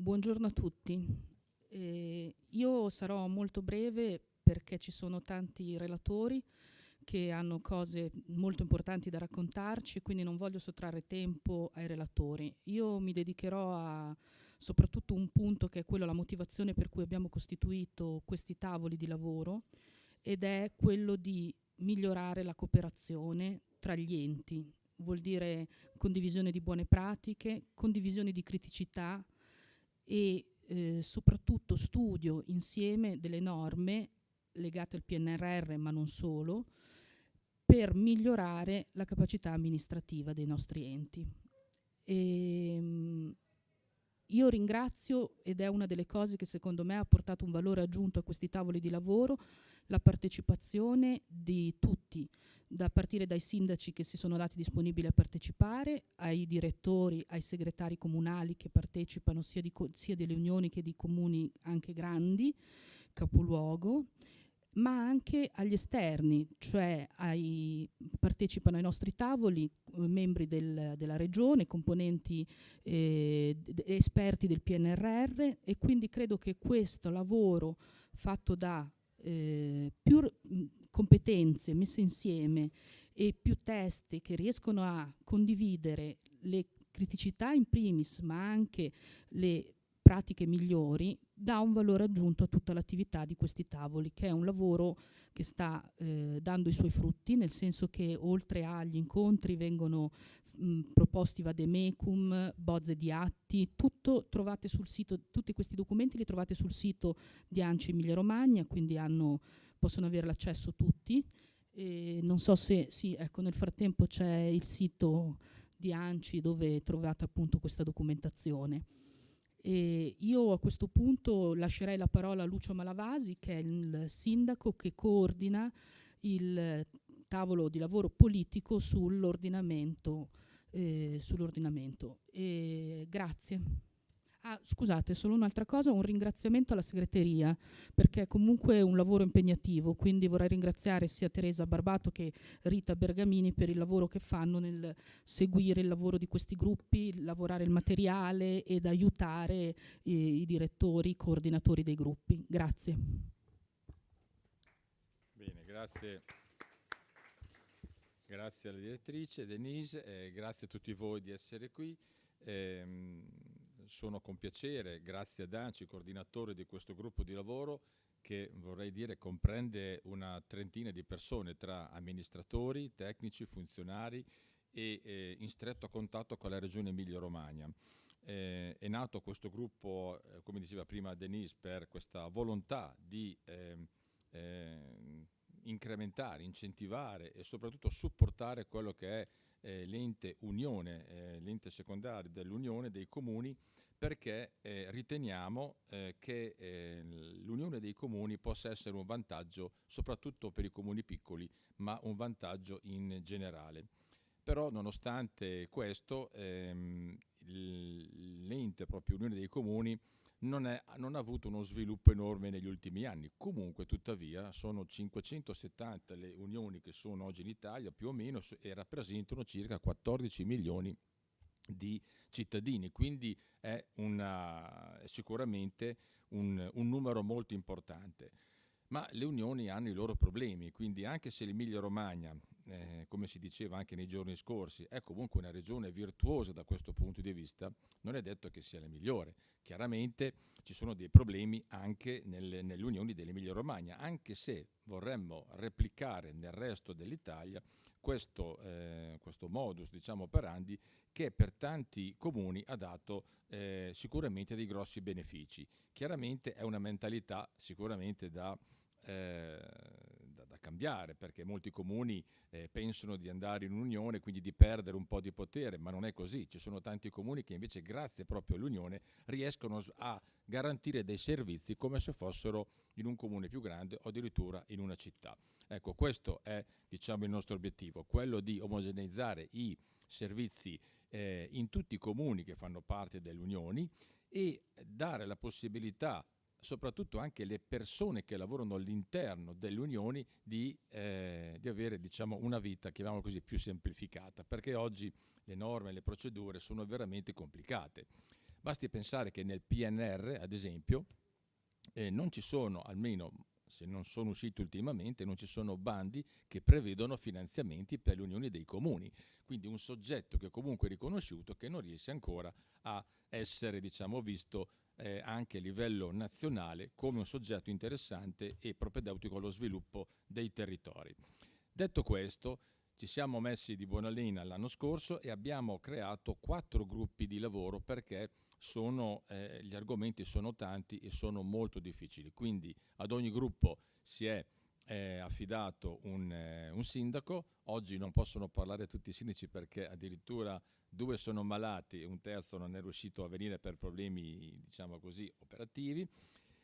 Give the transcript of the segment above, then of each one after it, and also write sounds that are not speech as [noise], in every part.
buongiorno a tutti. Eh, io sarò molto breve perché ci sono tanti relatori che hanno cose molto importanti da raccontarci, quindi non voglio sottrarre tempo ai relatori. Io mi dedicherò a soprattutto un punto che è quello la motivazione per cui abbiamo costituito questi tavoli di lavoro ed è quello di migliorare la cooperazione tra gli enti. Vuol dire condivisione di buone pratiche, condivisione di criticità e eh, soprattutto studio insieme delle norme legate al PNRR, ma non solo, per migliorare la capacità amministrativa dei nostri enti. E, ehm, io ringrazio, ed è una delle cose che secondo me ha portato un valore aggiunto a questi tavoli di lavoro, la partecipazione di tutti, da partire dai sindaci che si sono dati disponibili a partecipare, ai direttori, ai segretari comunali che partecipano sia, sia delle unioni che di comuni anche grandi, capoluogo, ma anche agli esterni, cioè ai, partecipano ai nostri tavoli eh, membri del, della regione, componenti eh, esperti del PNRR e quindi credo che questo lavoro fatto da eh, più competenze messe insieme e più testi che riescono a condividere le criticità in primis ma anche le pratiche migliori dà un valore aggiunto a tutta l'attività di questi tavoli, che è un lavoro che sta eh, dando i suoi frutti, nel senso che oltre agli incontri vengono mh, proposti vademecum, bozze di atti, tutto trovate sul sito, tutti questi documenti li trovate sul sito di ANCI Emilia Romagna, quindi hanno, possono avere l'accesso tutti. E non so se, sì, ecco, nel frattempo c'è il sito di ANCI dove trovate appunto questa documentazione. E io a questo punto lascerei la parola a Lucio Malavasi, che è il sindaco che coordina il tavolo di lavoro politico sull'ordinamento. Eh, sull'ordinamento. grazie. Ah, scusate, solo un'altra cosa, un ringraziamento alla segreteria, perché è comunque un lavoro impegnativo, quindi vorrei ringraziare sia Teresa Barbato che Rita Bergamini per il lavoro che fanno nel seguire il lavoro di questi gruppi, lavorare il materiale ed aiutare i, i direttori, i coordinatori dei gruppi. Grazie. Bene, grazie. Grazie alla direttrice Denise, eh, grazie a tutti voi di essere qui. Eh, sono con piacere, grazie a Danci, coordinatore di questo gruppo di lavoro, che vorrei dire comprende una trentina di persone tra amministratori, tecnici, funzionari e eh, in stretto contatto con la regione Emilia-Romagna. Eh, è nato questo gruppo, eh, come diceva prima Denise, per questa volontà di ehm, eh, incrementare, incentivare e soprattutto supportare quello che è eh, l'ente unione, eh, l'ente secondario dell'unione dei comuni perché eh, riteniamo eh, che eh, l'unione dei comuni possa essere un vantaggio soprattutto per i comuni piccoli, ma un vantaggio in generale. Però nonostante questo ehm, l'ente proprio Unione dei Comuni non, è, non, ha avuto uno sviluppo enorme negli ultimi anni. Comunque, tuttavia, sono 570 le unioni che sono oggi in Italia, più o meno, e rappresentano circa 14 milioni di cittadini, quindi è una, sicuramente un, un numero molto importante. Ma le unioni hanno i loro problemi, quindi anche se l'Emilia Romagna, eh, come si diceva anche nei giorni scorsi, è comunque una regione virtuosa da questo punto di vista, non è detto che sia la migliore. Chiaramente ci sono dei problemi anche nelle, nelle unioni dell'Emilia Romagna, anche se vorremmo replicare nel resto dell'Italia questo, eh, questo modus diciamo, operandi che per tanti comuni ha dato eh, sicuramente dei grossi benefici. Chiaramente è una mentalità sicuramente da, eh, cambiare perché molti comuni eh, pensano di andare in unione quindi di perdere un po' di potere, ma non è così. Ci sono tanti comuni che invece grazie proprio all'unione riescono a garantire dei servizi come se fossero in un comune più grande o addirittura in una città. Ecco, questo è diciamo, il nostro obiettivo, quello di omogeneizzare i servizi eh, in tutti i comuni che fanno parte delle unioni e dare la possibilità soprattutto anche alle persone che lavorano all'interno delle unioni di, eh, di avere diciamo, una vita, chiamiamola così, più semplificata, perché oggi le norme le procedure sono veramente complicate. Basti pensare che nel PNR, ad esempio, eh, non ci sono, almeno se non sono usciti ultimamente, non ci sono bandi che prevedono finanziamenti per le unioni dei comuni. Quindi un soggetto che comunque è riconosciuto che non riesce ancora a essere diciamo, visto eh, anche a livello nazionale come un soggetto interessante e propedeutico allo sviluppo dei territori. Detto questo, ci siamo messi di buona linea l'anno scorso e abbiamo creato quattro gruppi di lavoro perché sono, eh, gli argomenti sono tanti e sono molto difficili. Quindi ad ogni gruppo si è eh, affidato un, eh, un, sindaco. Oggi non possono parlare tutti i sindaci perché addirittura due sono malati un terzo non è riuscito a venire per problemi, diciamo così, operativi.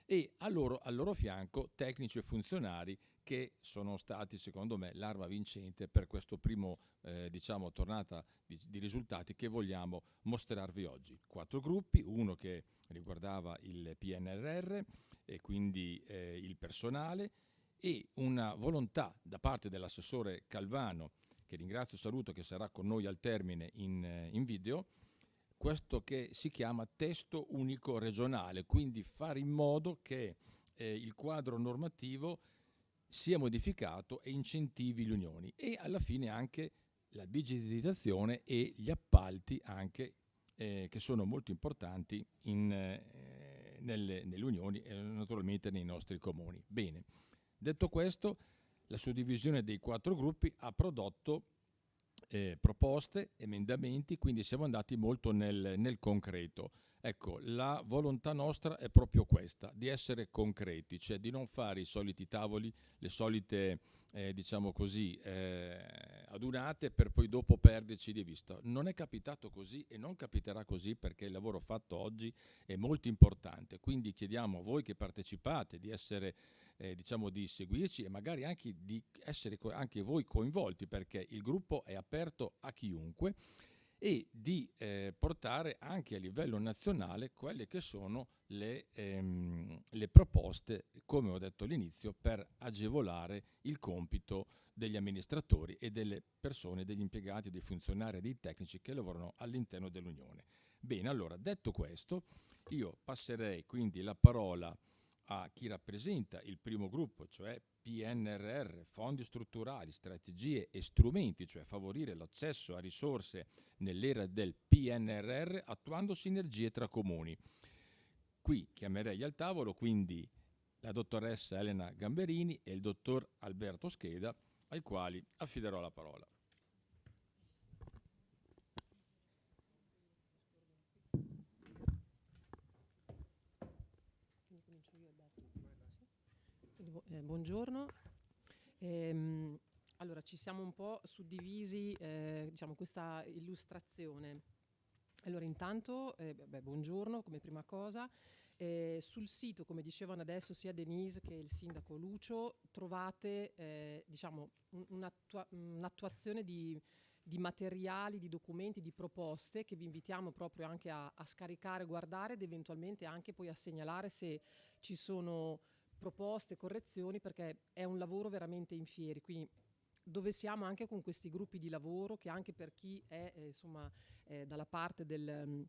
E a loro, al loro fianco tecnici e funzionari che sono stati secondo me l'arma vincente per questo primo eh, diciamo tornata di, di, risultati che vogliamo mostrarvi oggi. Quattro gruppi, uno che riguardava il PNRR e quindi eh, il personale e una volontà da parte dell'assessore Calvano che ringrazio e saluto che sarà con noi al termine in, eh, in video questo che si chiama testo unico regionale, quindi fare in modo che eh, il quadro normativo sia modificato e incentivi le unioni e alla fine anche la digitalizzazione e gli appalti anche eh, che sono molto importanti in, eh, nelle, nelle, unioni e naturalmente nei nostri comuni. Bene, detto questo, la suddivisione dei quattro gruppi ha prodotto eh, proposte, emendamenti, quindi siamo andati molto nel, nel concreto. Ecco, la volontà nostra è proprio questa, di essere concreti, cioè di non fare i soliti tavoli, le solite, eh, diciamo così, eh, adunate per poi dopo perderci di vista. Non è capitato così e non capiterà così perché il lavoro fatto oggi è molto importante, quindi chiediamo a voi che partecipate di essere eh, diciamo di seguirci e magari anche di essere anche voi coinvolti perché il gruppo è aperto a chiunque e di eh, portare anche a livello nazionale quelle che sono le, ehm, le, proposte, come ho detto all'inizio, per agevolare il compito degli amministratori e delle persone, degli impiegati, dei funzionari dei tecnici che lavorano all'interno dell'Unione. Bene, allora, detto questo, io passerei quindi la parola a chi rappresenta il primo gruppo, cioè PNRR, fondi strutturali, strategie e strumenti, cioè favorire l'accesso a risorse nell'era del PNRR attuando sinergie tra comuni. Qui chiamerei al tavolo quindi la dottoressa Elena Gamberini e il dottor Alberto Scheda, ai quali affiderò la parola. Eh, buongiorno. Ehm, allora, ci siamo un po' suddivisi, eh, diciamo, questa illustrazione. Allora, intanto, eh, beh, buongiorno come prima cosa. Eh, sul sito, come dicevano adesso sia Denise che il sindaco Lucio, trovate eh, diciamo, un'attua- un'attuazione di, di, materiali, di documenti, di proposte che vi invitiamo proprio anche a, a scaricare, guardare ed eventualmente anche poi a segnalare se ci sono proposte, correzioni, perché è un lavoro veramente in fieri. Quindi dove siamo anche con questi gruppi di lavoro che anche per chi è eh, insomma, eh, dalla parte del um,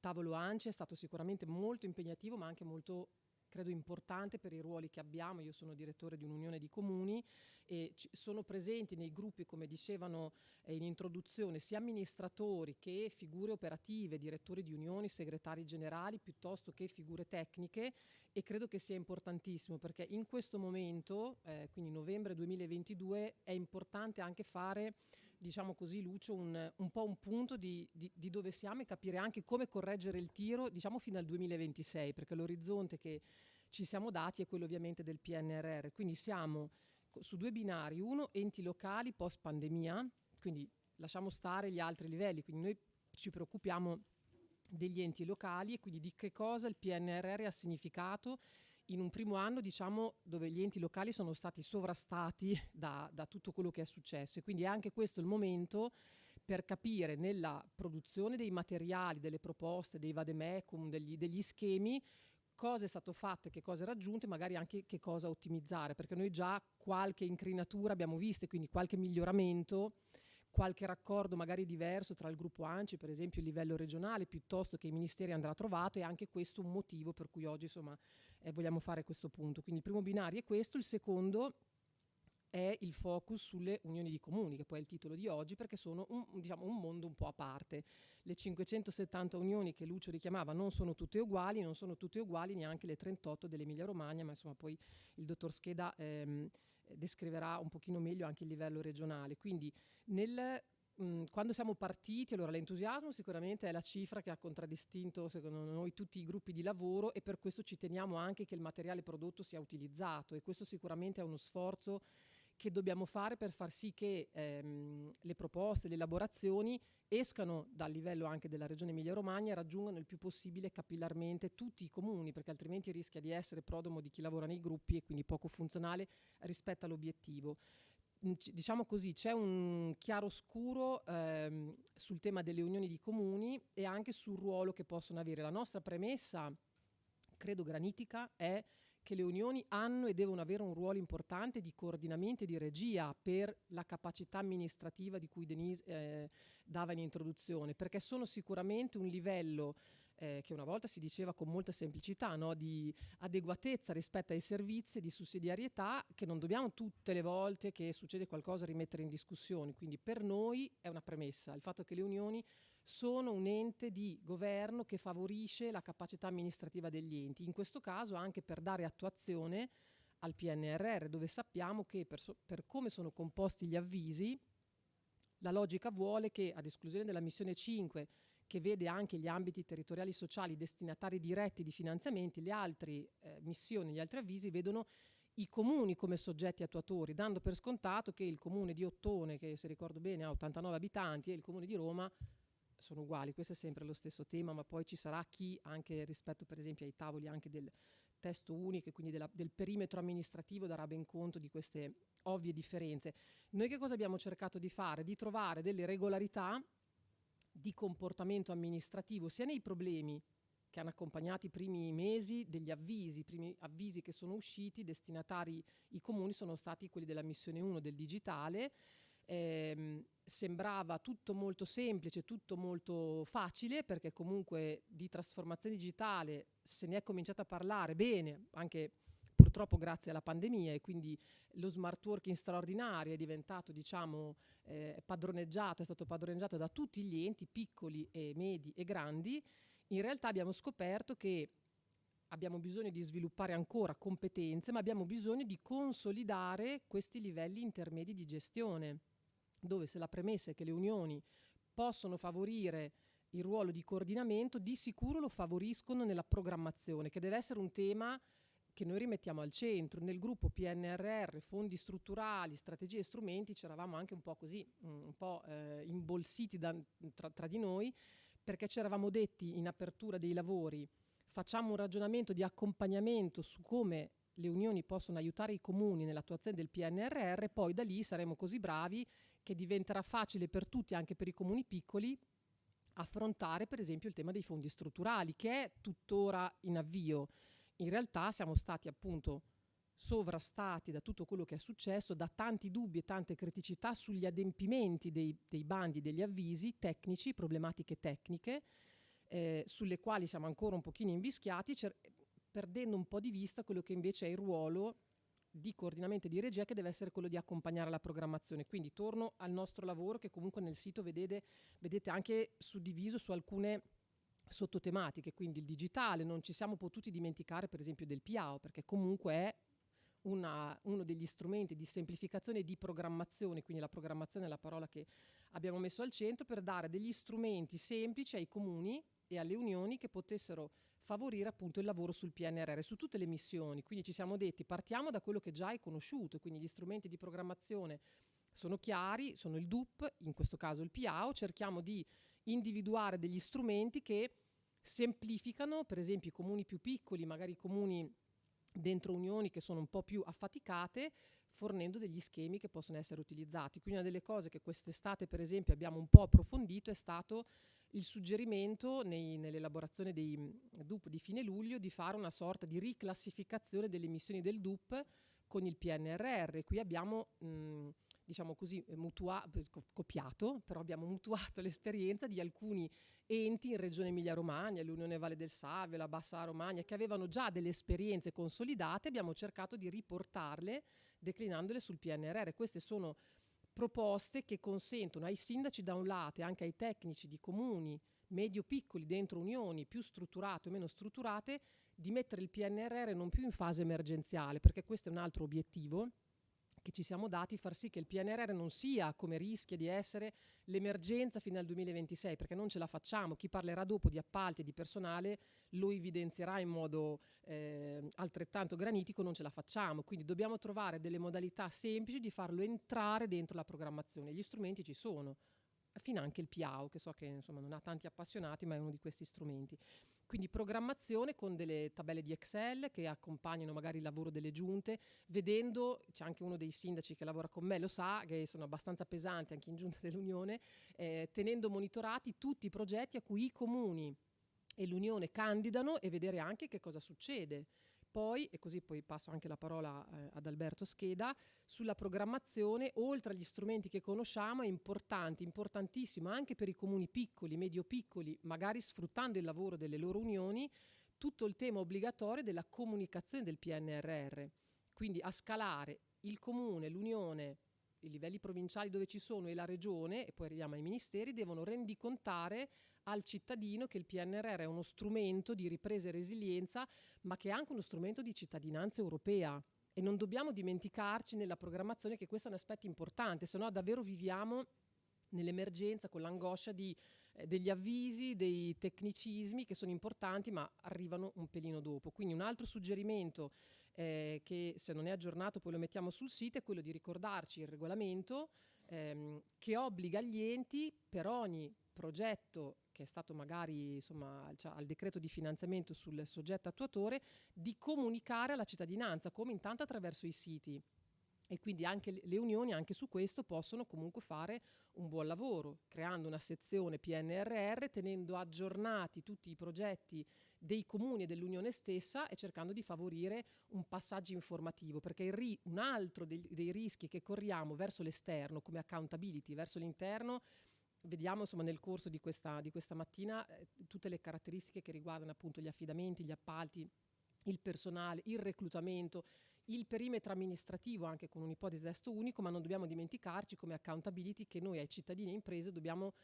tavolo ANCI è stato sicuramente molto impegnativo ma anche molto credo importante per i ruoli che abbiamo. Io sono direttore di un'unione di comuni e sono presenti nei gruppi, come dicevano eh, in introduzione, sia amministratori che figure operative, direttori di unioni, segretari generali, piuttosto che figure tecniche e credo che sia importantissimo perché in questo momento, eh, quindi novembre 2022, è importante anche fare diciamo così, Lucio, un, un po' un punto di, di, di, dove siamo e capire anche come correggere il tiro, diciamo, fino al 2026, perché l'orizzonte che ci siamo dati è quello ovviamente del PNRR. Quindi siamo su due binari, uno enti locali post pandemia, quindi lasciamo stare gli altri livelli, quindi noi ci preoccupiamo degli enti locali e quindi di che cosa il PNRR ha significato in un primo anno diciamo, dove gli enti locali sono stati sovrastati da, da tutto quello che è successo. E quindi è anche questo il momento per capire nella produzione dei materiali, delle proposte, dei vademecum, degli, degli schemi, cosa è stato fatto che cosa è raggiunto e magari anche che cosa ottimizzare, perché noi già qualche incrinatura abbiamo visto e quindi qualche miglioramento qualche raccordo magari diverso tra il gruppo ANCI, per esempio il livello regionale, piuttosto che i ministeri andrà trovato e anche questo un motivo per cui oggi insomma eh, vogliamo fare questo punto. Quindi il primo binario è questo, il secondo è il focus sulle unioni di comuni, che poi è il titolo di oggi, perché sono un, diciamo, un, mondo un po' a parte. Le 570 unioni che Lucio richiamava non sono tutte uguali, non sono tutte uguali neanche le 38 dell'Emilia Romagna, ma insomma poi il dottor Scheda ehm, descriverà un pochino meglio anche il livello regionale. Quindi nel quando siamo partiti, allora l'entusiasmo sicuramente è la cifra che ha contraddistinto secondo noi tutti i gruppi di lavoro e per questo ci teniamo anche che il materiale prodotto sia utilizzato e questo sicuramente è uno sforzo che dobbiamo fare per far sì che ehm, le proposte, le elaborazioni escano dal livello anche della regione Emilia-Romagna e raggiungano il più possibile capillarmente tutti i comuni, perché altrimenti rischia di essere prodomo di chi lavora nei gruppi e quindi poco funzionale rispetto all'obiettivo. Diciamo così, c'è un chiaro scuro ehm, sul tema delle unioni di comuni e anche sul ruolo che possono avere. La nostra premessa, credo granitica, è che le unioni hanno e devono avere un ruolo importante di coordinamento e di regia per la capacità amministrativa di cui Denise eh, dava in introduzione, perché sono sicuramente un livello eh, che una volta si diceva con molta semplicità, no? di adeguatezza rispetto ai servizi, di sussidiarietà, che non dobbiamo tutte le volte che succede qualcosa rimettere in discussione. Quindi per noi è una premessa il fatto che le unioni sono un ente di governo che favorisce la capacità amministrativa degli enti, in questo caso anche per dare attuazione al PNRR, dove sappiamo che per, so per come sono composti gli avvisi, la logica vuole che, ad esclusione della missione 5, che vede anche gli ambiti territoriali sociali destinatari diretti di finanziamenti, le altre eh, missioni, gli altri avvisi vedono i comuni come soggetti attuatori, dando per scontato che il comune di Ottone, che se ricordo bene ha 89 abitanti, e il comune di Roma sono uguali, questo è sempre lo stesso tema, ma poi ci sarà chi anche rispetto per esempio ai tavoli anche del testo unico e quindi della, del perimetro amministrativo darà ben conto di queste ovvie differenze. Noi che cosa abbiamo cercato di fare? Di trovare delle regolarità di comportamento amministrativo sia nei problemi che hanno accompagnato i primi mesi degli avvisi, i primi avvisi che sono usciti, destinatari i comuni sono stati quelli della missione 1 del digitale, eh, sembrava tutto molto semplice, tutto molto facile, perché comunque di trasformazione digitale se ne è cominciato a parlare bene, anche purtroppo grazie alla pandemia e quindi lo smart working straordinario è diventato diciamo eh, padroneggiato, è stato padroneggiato da tutti gli enti piccoli e medi e grandi, in realtà abbiamo scoperto che abbiamo bisogno di sviluppare ancora competenze, ma abbiamo bisogno di consolidare questi livelli intermedi di gestione dove se la premessa è che le unioni possono favorire il ruolo di coordinamento, di sicuro lo favoriscono nella programmazione, che deve essere un tema che noi rimettiamo al centro. Nel gruppo PNRR, fondi strutturali, strategie e strumenti, c'eravamo anche un po' così, mm, un po' eh, imbolsiti da, tra, tra di noi, perché ci eravamo detti in apertura dei lavori, facciamo un ragionamento di accompagnamento su come le unioni possono aiutare i comuni nell'attuazione del PNRR, poi da lì saremo così bravi che diventerà facile per tutti, anche per i comuni piccoli, affrontare per esempio il tema dei fondi strutturali, che è tuttora in avvio. In realtà siamo stati appunto sovrastati da tutto quello che è successo, da tanti dubbi e tante criticità sugli adempimenti dei, dei bandi, degli avvisi tecnici, problematiche tecniche, eh, sulle quali siamo ancora un pochino invischiati, perdendo un po' di vista quello che invece è il ruolo di coordinamento e di regia che deve essere quello di accompagnare la programmazione. Quindi torno al nostro lavoro che comunque nel sito vedete, vedete anche suddiviso su alcune sottotematiche, quindi il digitale, non ci siamo potuti dimenticare per esempio del PIAO, perché comunque è una, uno degli strumenti di semplificazione e di programmazione, quindi la programmazione è la parola che abbiamo messo al centro, per dare degli strumenti semplici ai comuni e alle unioni che potessero favorire appunto il lavoro sul PNRR, su tutte le missioni. Quindi ci siamo detti partiamo da quello che già è conosciuto, quindi gli strumenti di programmazione sono chiari, sono il DUP, in questo caso il PIAO, cerchiamo di individuare degli strumenti che semplificano, per esempio i comuni più piccoli, magari i comuni dentro unioni che sono un po' più affaticate, fornendo degli schemi che possono essere utilizzati. Quindi una delle cose che quest'estate per esempio abbiamo un po' approfondito è stato il suggerimento nell'elaborazione dei DUP di fine luglio di fare una sorta di riclassificazione delle emissioni del DUP con il PNRR. Qui abbiamo mh, diciamo così, mutua- copiato, però abbiamo mutuato [laughs] l'esperienza di alcuni enti in Regione Emilia-Romagna, l'Unione Valle del Savio, la Bassa Romagna, che avevano già delle esperienze consolidate, abbiamo cercato di riportarle declinandole sul PNRR. Queste sono proposte che consentono ai sindaci da un lato e anche ai tecnici di comuni medio-piccoli dentro unioni più strutturate o meno strutturate di mettere il PNRR non più in fase emergenziale, perché questo è un altro obiettivo che ci siamo dati, far sì che il PNRR non sia come rischia di essere l'emergenza fino al 2026, perché non ce la facciamo. Chi parlerà dopo di appalti e di personale lo evidenzierà in modo eh, altrettanto granitico, non ce la facciamo. Quindi dobbiamo trovare delle modalità semplici di farlo entrare dentro la programmazione. Gli strumenti ci sono, fino anche il PIAO, che so che insomma, non ha tanti appassionati, ma è uno di questi strumenti. Quindi programmazione con delle tabelle di Excel che accompagnano magari il lavoro delle giunte, vedendo, c'è anche uno dei sindaci che lavora con me, lo sa, che sono abbastanza pesanti anche in giunta [laughs] dell'Unione, eh, tenendo monitorati tutti i progetti a cui i comuni e l'Unione candidano e vedere anche che cosa succede. Poi, e così poi passo anche la parola eh, ad Alberto Scheda, sulla programmazione, oltre agli strumenti che conosciamo, è importante, importantissimo anche per i comuni piccoli, medio-piccoli, magari sfruttando il lavoro delle loro unioni, tutto il tema obbligatorio della comunicazione del PNRR. Quindi a scalare il comune, l'unione, i livelli provinciali dove ci sono e la regione, e poi arriviamo ai ministeri, devono rendicontare al cittadino che il PNRR è uno strumento di ripresa e resilienza, ma che è anche uno strumento di cittadinanza europea. E non dobbiamo dimenticarci nella programmazione che questo è un aspetto importante, se no davvero viviamo nell'emergenza con l'angoscia eh, degli avvisi, dei tecnicismi che sono importanti ma arrivano un pelino dopo. Quindi un altro suggerimento eh, che se non è aggiornato poi lo mettiamo sul sito è quello di ricordarci il regolamento ehm, che obbliga gli enti per ogni progetto che è stato magari insomma, cioè, al decreto di finanziamento sul soggetto attuatore, di comunicare alla cittadinanza, come intanto attraverso i siti. E quindi anche le unioni anche su questo possono comunque fare un buon lavoro, creando una sezione PNRR, tenendo aggiornati tutti i progetti dei comuni e dell'unione stessa e cercando di favorire un passaggio informativo, perché un altro dei, dei rischi che corriamo verso l'esterno come accountability, verso l'interno, vediamo insomma, nel corso di questa, di questa mattina eh, tutte le caratteristiche che riguardano appunto gli affidamenti, gli appalti, il personale, il reclutamento, il perimetro amministrativo anche con un'ipotesi testo unico, ma non dobbiamo dimenticarci come accountability che noi ai cittadini e imprese dobbiamo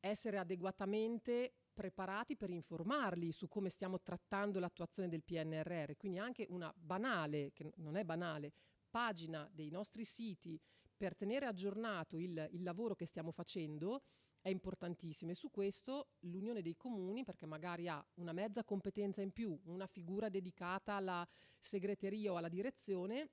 essere adeguatamente preparati per informarli su come stiamo trattando l'attuazione del PNRR. Quindi anche una banale, che non è banale, pagina dei nostri siti per tenere aggiornato il, il lavoro che stiamo facendo è importantissima e su questo l'Unione dei Comuni, perché magari ha una mezza competenza in più, una figura dedicata alla segreteria o alla direzione,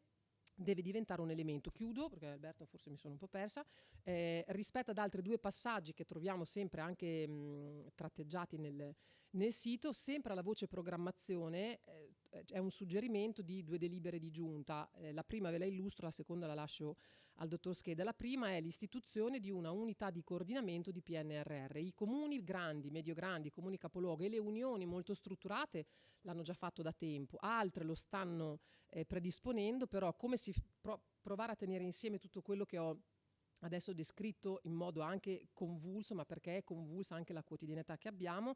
deve diventare un elemento. Chiudo, perché Alberto forse mi sono un po' persa, eh, rispetto ad altri due passaggi che troviamo sempre anche mh, tratteggiati nel, nel, sito, sempre alla voce programmazione eh, è un suggerimento di due delibere di giunta. Eh, la prima ve la illustro, la seconda la lascio al dottor Scheda. La prima è l'istituzione di una unità di coordinamento di PNRR. I comuni grandi, medio-grandi, comuni capoluogo e le unioni molto strutturate l'hanno già fatto da tempo, altre lo stanno eh, predisponendo, però come si pro- provare a tenere insieme tutto quello che ho adesso descritto in modo anche convulso, ma perché è convulsa anche la quotidianità che abbiamo,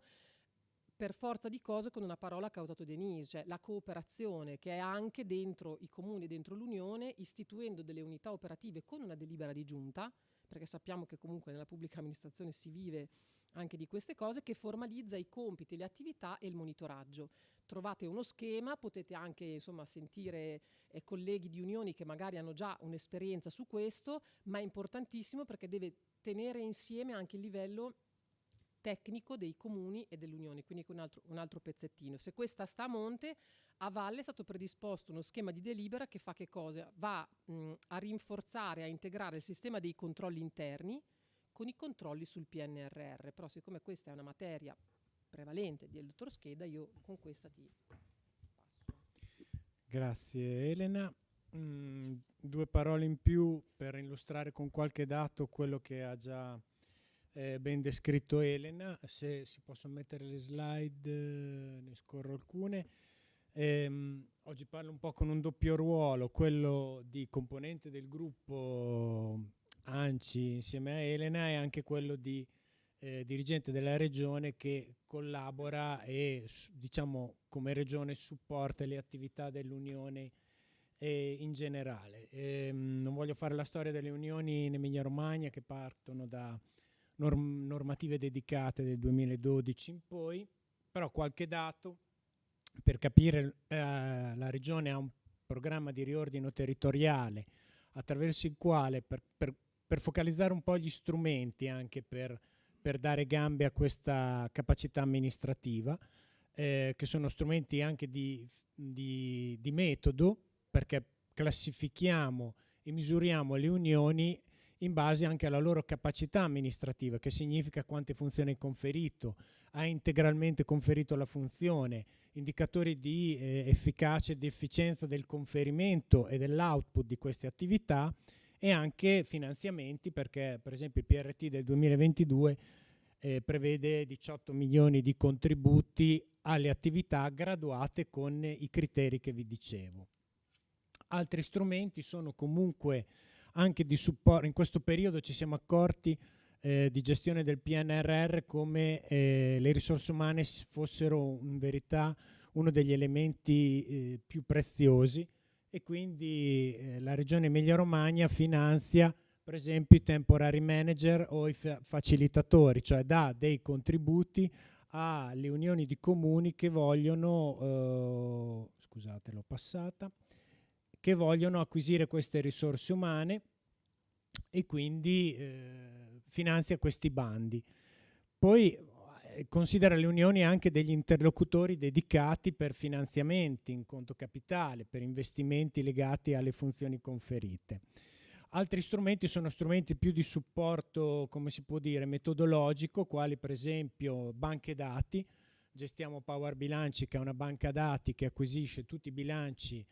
per forza di cose con una parola che ha usato Denise, cioè la cooperazione che è anche dentro i comuni, dentro l'Unione, istituendo delle unità operative con una delibera di giunta, perché sappiamo che comunque nella pubblica amministrazione si vive anche di queste cose, che formalizza i compiti, le attività e il monitoraggio. Trovate uno schema, potete anche insomma, sentire eh, colleghi di unioni che magari hanno già un'esperienza su questo, ma è importantissimo perché deve tenere insieme anche il livello tecnico dei comuni e dell'Unione, quindi un altro, un altro pezzettino. Se questa sta a monte, a valle è stato predisposto uno schema di delibera che fa che cosa? Va mh, a rinforzare, a integrare il sistema dei controlli interni con i controlli sul PNRR. Però siccome questa è una materia prevalente del dottor Scheda, io con questa ti passo. Grazie Elena. Mm, due parole in più per illustrare con qualche dato quello che ha già eh, ben descritto Elena, se si possono mettere le slide, eh, ne scorro alcune. Ehm, oggi parlo un po' con un doppio ruolo, quello di componente del gruppo ANCI insieme a Elena e anche quello di eh, dirigente della regione che collabora e diciamo come regione supporta le attività dell'Unione eh, in generale. Eh, non voglio fare la storia delle unioni in Emilia Romagna che partono da norm normative dedicate del 2012 in poi, però qualche dato per capire eh, la regione ha un programma di riordino territoriale attraverso il quale per, per, per focalizzare un po' gli strumenti anche per, per, dare gambe a questa capacità amministrativa, eh, che sono strumenti anche di, di, di metodo, perché classifichiamo e misuriamo le unioni in base anche alla loro capacità amministrativa, che significa quante funzioni hai conferito, ha integralmente conferito la funzione, indicatori di eh, efficacia e di efficienza del conferimento e dell'output di queste attività e anche finanziamenti perché per esempio il PRT del 2022 eh, prevede 18 milioni di contributi alle attività graduate con i criteri che vi dicevo. Altri strumenti sono comunque anche di supporto, in questo periodo ci siamo accorti eh, di gestione del PNRR come eh, le risorse umane fossero in verità uno degli elementi eh, più preziosi. E quindi eh, la regione Emilia-Romagna finanzia per esempio i temporary manager o i fa facilitatori, cioè dà dei contributi alle unioni di comuni che vogliono, eh, scusate l'ho passata, che vogliono acquisire queste risorse umane e quindi eh, finanzia questi bandi. Poi eh, considera le unioni anche degli interlocutori dedicati per finanziamenti in conto capitale, per investimenti legati alle funzioni conferite. Altri strumenti sono strumenti più di supporto, come si può dire, metodologico, quali per esempio banche dati. Gestiamo Power Bilanci, che è una banca dati che acquisisce tutti i bilanci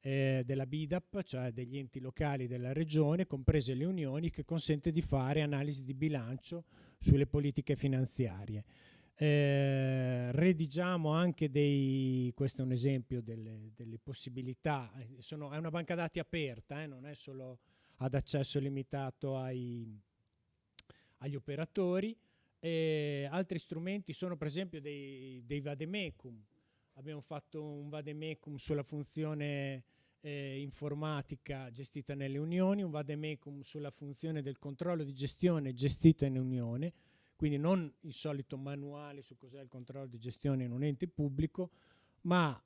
eh, della BIDAP, cioè degli enti locali della regione, comprese le unioni, che consente di fare analisi di bilancio sulle politiche finanziarie. Eh, redigiamo anche dei, questo è un esempio delle, delle possibilità, sono, è una banca dati aperta, eh, non è solo ad accesso limitato ai, agli operatori. Eh, altri strumenti sono per esempio dei, dei vademecum, abbiamo fatto un vademecum sulla funzione eh, informatica gestita nelle unioni, un vademecum sulla funzione del controllo di gestione gestita in unione, quindi non il solito manuale su cos'è il controllo di gestione in un ente pubblico, ma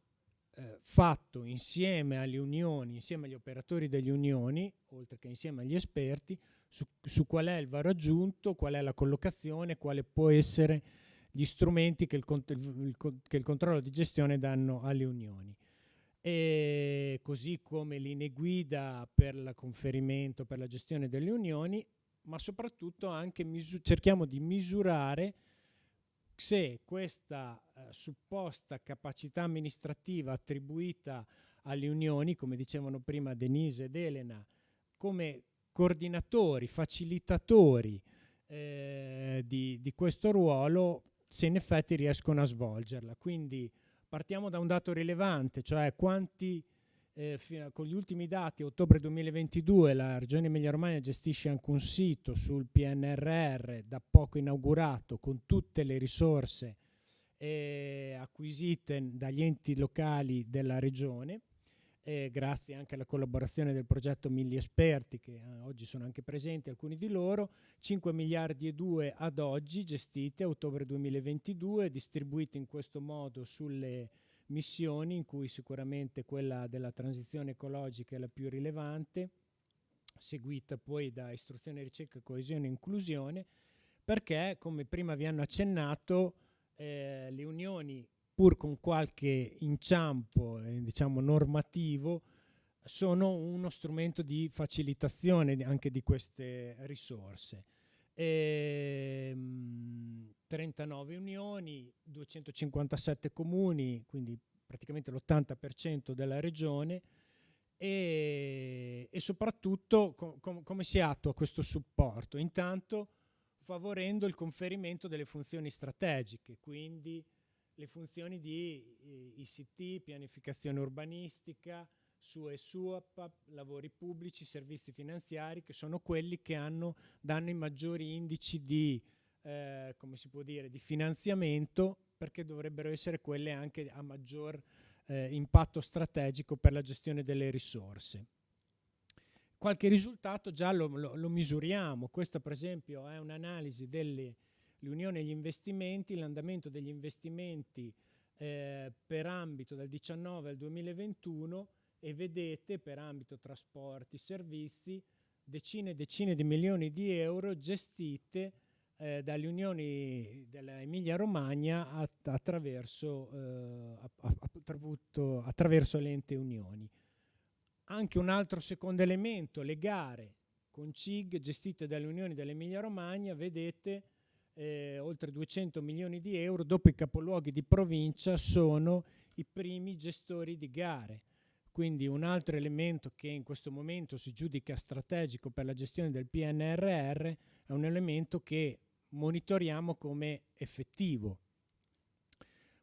eh, fatto insieme alle unioni, insieme agli operatori delle unioni, oltre che insieme agli esperti, su, su qual è il varo aggiunto, qual è la collocazione, quale può essere gli strumenti che il, che il controllo di gestione danno alle unioni. E così come linee guida per il conferimento, per la gestione delle unioni, ma soprattutto anche cerchiamo di misurare se questa eh, supposta capacità amministrativa attribuita alle unioni, come dicevano prima Denise ed Elena, come coordinatori, facilitatori eh, di, di questo ruolo se in effetti riescono a svolgerla. Quindi partiamo da un dato rilevante, cioè quanti, eh, con gli ultimi dati, ottobre 2022, la Regione Emilia-Romagna gestisce anche un sito sul PNRR da poco inaugurato con tutte le risorse eh, acquisite dagli enti locali della Regione eh, grazie anche alla collaborazione del progetto Milli Esperti, che eh, oggi sono anche presenti alcuni di loro, 5 miliardi e 2 ad oggi gestiti a ottobre 2022, distribuiti in questo modo sulle missioni, in cui sicuramente quella della transizione ecologica è la più rilevante, seguita poi da istruzione, ricerca, coesione e inclusione, perché, come prima vi hanno accennato, eh, le unioni pur con qualche inciampo eh, diciamo normativo, sono uno strumento di facilitazione anche di queste risorse. E, ehm, 39 unioni, 257 comuni, quindi praticamente l'80% della regione e, e soprattutto com, com, come si attua questo supporto? Intanto favorendo il conferimento delle funzioni strategiche, quindi le funzioni di ICT, pianificazione urbanistica, su ESUAP, lavori pubblici, servizi finanziari, che sono quelli che hanno, danno i maggiori indici di, eh, dire, di finanziamento, perché dovrebbero essere quelle anche a maggior eh, impatto strategico per la gestione delle risorse. Qualche risultato già lo, lo, lo misuriamo, questa per esempio è un'analisi delle unioni e gli investimenti, l'andamento degli investimenti eh, per ambito dal 19 al 2021 e vedete per ambito trasporti, servizi, decine e decine di milioni di euro gestite eh, dalle unioni dell'Emilia Romagna att attraverso, eh, attraverso l'ente unioni. Anche un altro secondo elemento, le gare con CIG gestite dalle unioni dell'Emilia Romagna, vedete eh, oltre 200 milioni di euro, dopo i capoluoghi di provincia sono i primi gestori di gare. Quindi un altro elemento che in questo momento si giudica strategico per la gestione del PNRR è un elemento che monitoriamo come effettivo.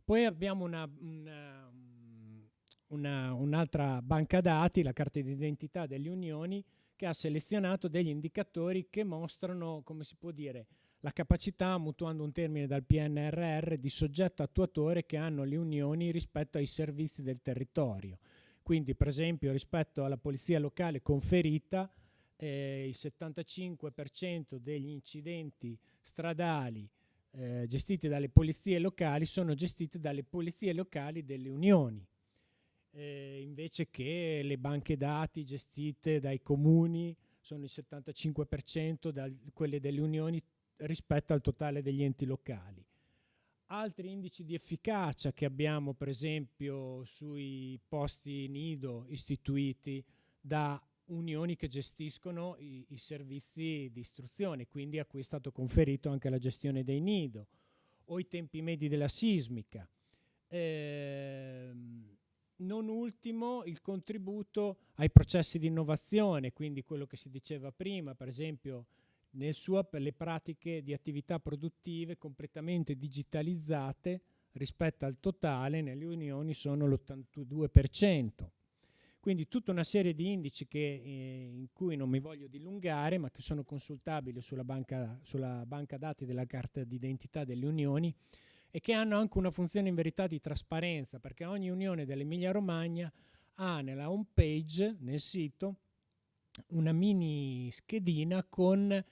Poi abbiamo una, una, una, un'altra banca dati, la carta d'identità delle unioni, che ha selezionato degli indicatori che mostrano, come si può dire, la capacità, mutuando un termine dal PNRR, di soggetto attuatore che hanno le unioni rispetto ai servizi del territorio. Quindi per esempio rispetto alla polizia locale conferita eh, il 75% degli incidenti stradali eh, gestiti dalle polizie locali sono gestiti dalle polizie locali delle unioni, eh, invece che le banche dati gestite dai comuni sono il 75%, da quelle delle unioni rispetto al totale degli enti locali. Altri indici di efficacia che abbiamo per esempio sui posti nido istituiti da unioni che gestiscono i, i, servizi di istruzione, quindi a cui è stato conferito anche la gestione dei nido, o i tempi medi della sismica. Eh, non ultimo il contributo ai processi di innovazione, quindi quello che si diceva prima, per esempio nel suo per le pratiche di attività produttive completamente digitalizzate rispetto al totale nelle unioni sono l'82%. Quindi tutta una serie di indici che, eh, in cui non mi voglio dilungare, ma che sono consultabili sulla banca, sulla banca dati della carta d'identità delle unioni e che hanno anche una funzione in verità di trasparenza, perché ogni unione dell'Emilia Romagna ha nella home page, nel sito, una mini schedina con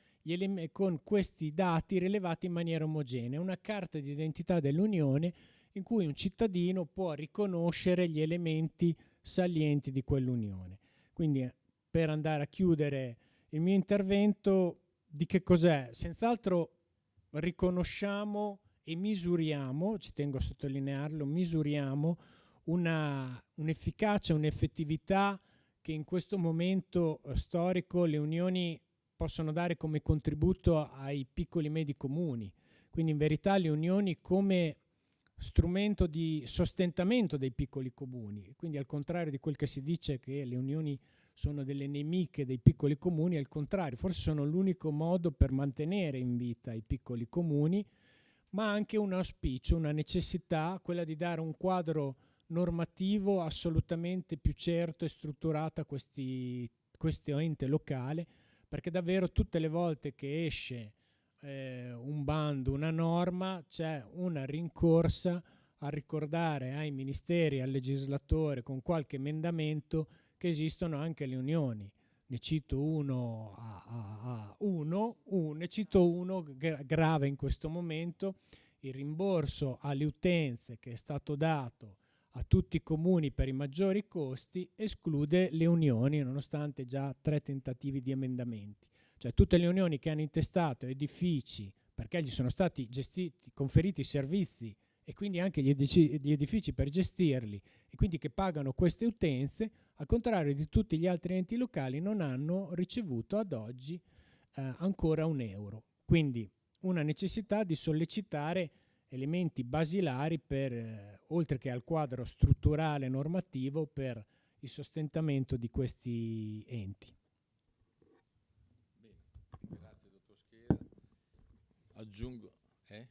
con questi dati rilevati in maniera omogenea, una carta di identità dell'Unione in cui un cittadino può riconoscere gli elementi salienti di quell'Unione. Quindi per andare a chiudere il mio intervento, di che cos'è? Senz'altro riconosciamo e misuriamo, ci tengo a sottolinearlo, misuriamo un'efficacia, un'effettività che in questo momento storico le unioni possono dare come contributo ai piccoli e medi comuni. Quindi in verità le unioni come strumento di sostentamento dei piccoli comuni. Quindi al contrario di quel che si dice che le unioni sono delle nemiche dei piccoli comuni, al contrario, forse sono l'unico modo per mantenere in vita i piccoli comuni, ma anche un auspicio, una necessità, quella di dare un quadro normativo assolutamente più certo e strutturato a questo ente locale, perché davvero tutte le volte che esce eh, un bando, una norma, c'è una rincorsa a ricordare ai ministeri, al legislatore con qualche emendamento che esistono anche le unioni. Ne cito uno a, a, a uno, un, ne cito uno gra grave in questo momento, il rimborso alle utenze che è stato dato a tutti i comuni per i maggiori costi esclude le unioni nonostante già tre tentativi di emendamenti. Cioè tutte le unioni che hanno intestato edifici perché gli sono stati gestiti, conferiti servizi e quindi anche gli, edifici, gli edifici per gestirli e quindi che pagano queste utenze, al contrario di tutti gli altri enti locali non hanno ricevuto ad oggi eh, ancora un euro. Quindi una necessità di sollecitare elementi basilari per, eh, oltre che al quadro strutturale normativo per il sostentamento di questi enti. Bene, grazie dottor Schera. Aggiungo, eh?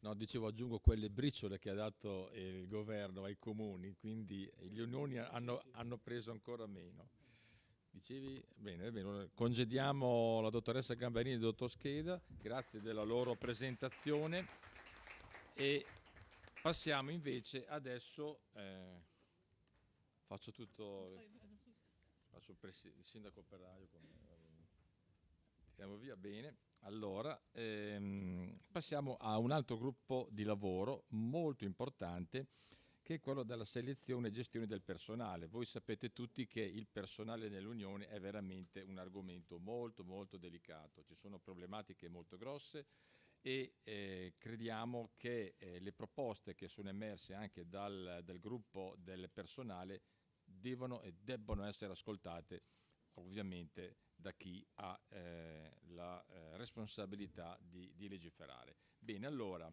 No, dicevo, aggiungo quelle briciole che ha dato il governo ai comuni, quindi gli unioni hanno, sì, sì. hanno preso ancora meno. Dicevi? Bene, bene, congediamo la dottoressa Gambarini e il dottor Scheda, grazie della loro presentazione e passiamo invece adesso, eh, faccio tutto, faccio il, sindaco operaio, tiriamo via, bene. Allora, ehm, passiamo a un altro gruppo di lavoro molto importante che è quello della selezione e gestione del personale. Voi sapete tutti che il personale nell'Unione è veramente un argomento molto molto delicato, ci sono problematiche molto grosse e eh, crediamo che eh, le proposte che sono emerse anche dal, dal gruppo del personale devono e debbono essere ascoltate ovviamente da chi ha eh, la eh, responsabilità di, di, legiferare. Bene, allora,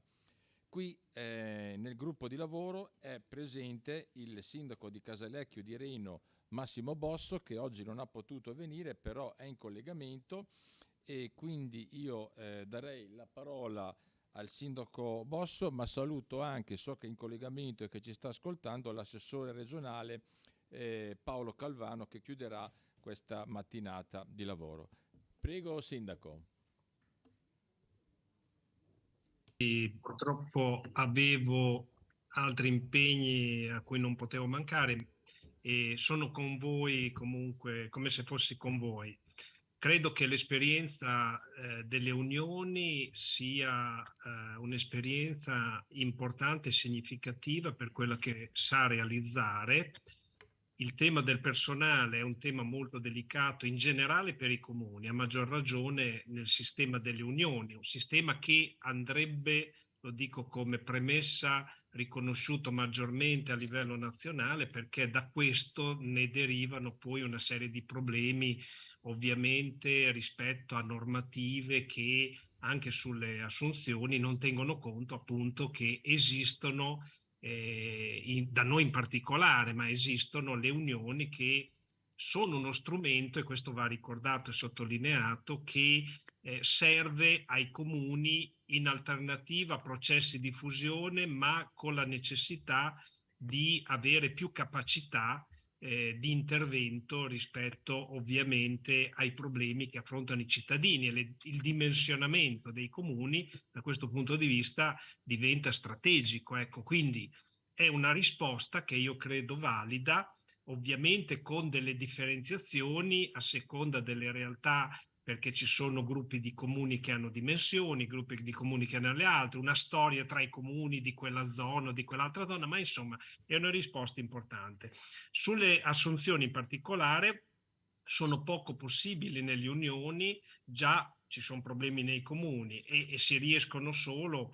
qui eh, nel gruppo di lavoro è presente il sindaco di Casalecchio di Reno, Massimo Bosso, che oggi non ha potuto venire, però è in collegamento e quindi io eh, darei la parola al sindaco Bosso, ma saluto anche, so che in collegamento e che ci sta ascoltando, l'assessore regionale eh, Paolo Calvano che chiuderà questa mattinata di lavoro. Prego, Sindaco. E purtroppo avevo altri impegni a cui non potevo mancare e sono con voi comunque come se fossi con voi. Credo che l'esperienza eh, delle unioni sia eh, un'esperienza importante e significativa per quella che sa realizzare. Il tema del personale è un tema molto delicato in generale per i comuni, a maggior ragione nel sistema delle unioni, un sistema che andrebbe, lo dico come premessa, riconosciuto maggiormente a livello nazionale perché da questo ne derivano poi una serie di problemi ovviamente rispetto a normative che anche sulle assunzioni non tengono conto appunto che esistono eh, in, da noi in particolare, ma esistono le unioni che sono uno strumento, e questo va ricordato e sottolineato, che eh, serve ai comuni in alternativa a processi di fusione, ma con la necessità di avere più capacità eh, di intervento rispetto ovviamente ai problemi che affrontano i cittadini e le, il dimensionamento dei comuni da questo punto di vista diventa strategico. Ecco, quindi è una risposta che io credo valida, ovviamente con delle differenziazioni a seconda delle realtà perché ci sono gruppi di comuni che hanno dimensioni, gruppi di comuni che hanno le altre, una storia tra i comuni di quella zona o di quell'altra zona, ma insomma è una risposta importante. Sulle assunzioni in particolare sono poco possibili nelle unioni, già ci sono problemi nei comuni e, e si riescono solo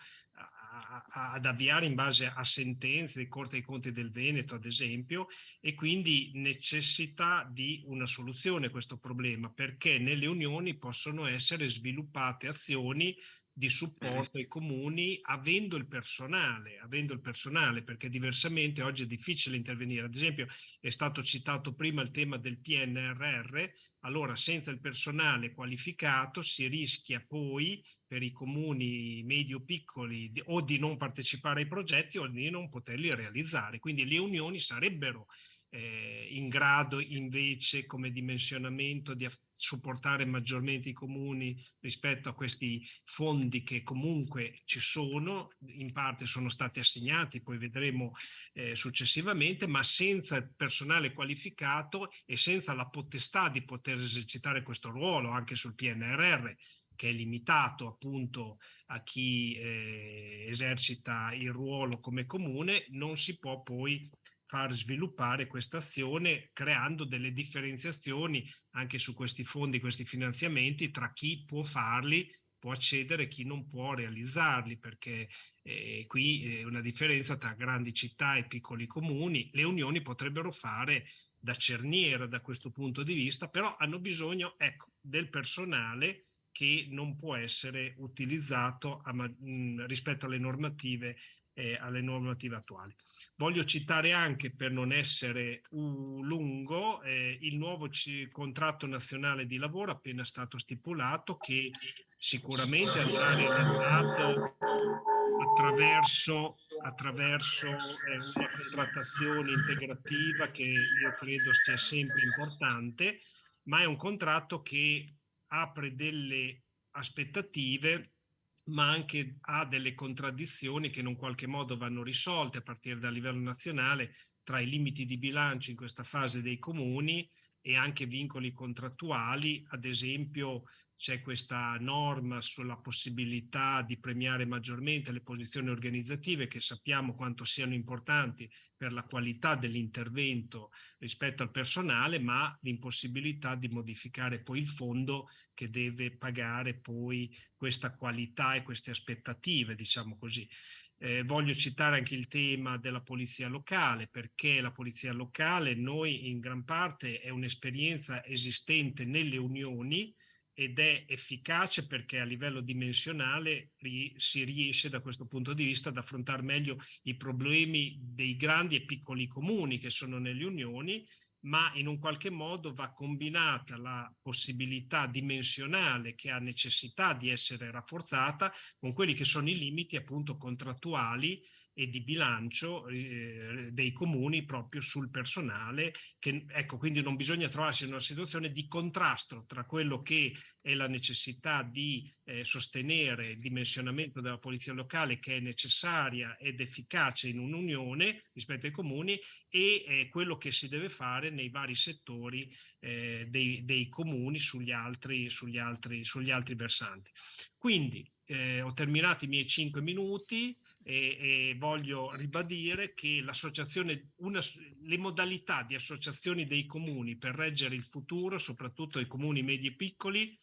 ad avviare in base a sentenze di Corte dei Conti del Veneto, ad esempio, e quindi necessita di una soluzione a questo problema, perché nelle unioni possono essere sviluppate azioni di supporto ai comuni avendo il personale, avendo il personale perché diversamente oggi è difficile intervenire. Ad esempio è stato citato prima il tema del PNRR, allora senza il personale qualificato si rischia poi per i comuni medio-piccoli o di non partecipare ai progetti o di non poterli realizzare. Quindi le unioni sarebbero eh, in grado invece come dimensionamento di supportare maggiormente i comuni rispetto a questi fondi che comunque ci sono, in parte sono stati assegnati, poi vedremo eh, successivamente, ma senza personale qualificato e senza la potestà di poter esercitare questo ruolo anche sul PNRR che è limitato appunto a chi eh, esercita il ruolo come comune, non si può poi far sviluppare questa azione creando delle differenziazioni anche su questi fondi, questi finanziamenti tra chi può farli, può accedere e chi non può realizzarli perché eh, qui è una differenza tra grandi città e piccoli comuni. Le unioni potrebbero fare da cerniera da questo punto di vista, però hanno bisogno ecco, del personale che non può essere utilizzato a, mh, rispetto alle normative eh, alle normative attuali. Voglio citare anche, per non essere lungo, eh, il nuovo contratto nazionale di lavoro appena stato stipulato che sicuramente andrà realizzato attraverso, attraverso eh, una contrattazione integrativa che io credo sia sempre importante, ma è un contratto che apre delle aspettative ma anche ha delle contraddizioni che in un qualche modo vanno risolte a partire dal livello nazionale tra i limiti di bilancio in questa fase dei comuni e anche vincoli contrattuali, ad esempio c'è questa norma sulla possibilità di premiare maggiormente le posizioni organizzative che sappiamo quanto siano importanti per la qualità dell'intervento rispetto al personale, ma l'impossibilità di modificare poi il fondo che deve pagare poi questa qualità e queste aspettative, diciamo così. Eh, voglio citare anche il tema della polizia locale, perché la polizia locale noi in gran parte è un'esperienza esistente nelle unioni, ed è efficace perché a livello dimensionale si riesce da questo punto di vista ad affrontare meglio i problemi dei grandi e piccoli comuni che sono nelle unioni ma in un qualche modo va combinata la possibilità dimensionale che ha necessità di essere rafforzata con quelli che sono i limiti appunto contrattuali e di bilancio eh, dei comuni proprio sul personale che ecco quindi non bisogna trovarsi in una situazione di contrasto tra quello che è la necessità di eh, sostenere il dimensionamento della polizia locale che è necessaria ed efficace in un'unione rispetto ai comuni e eh, quello che si deve fare nei vari settori eh, dei, dei, comuni sugli altri, sugli, altri, sugli altri versanti. Quindi eh, ho terminato i miei cinque minuti, e, e voglio ribadire che l'associazione, le modalità di associazioni dei comuni per reggere il futuro, soprattutto i comuni medi e piccoli,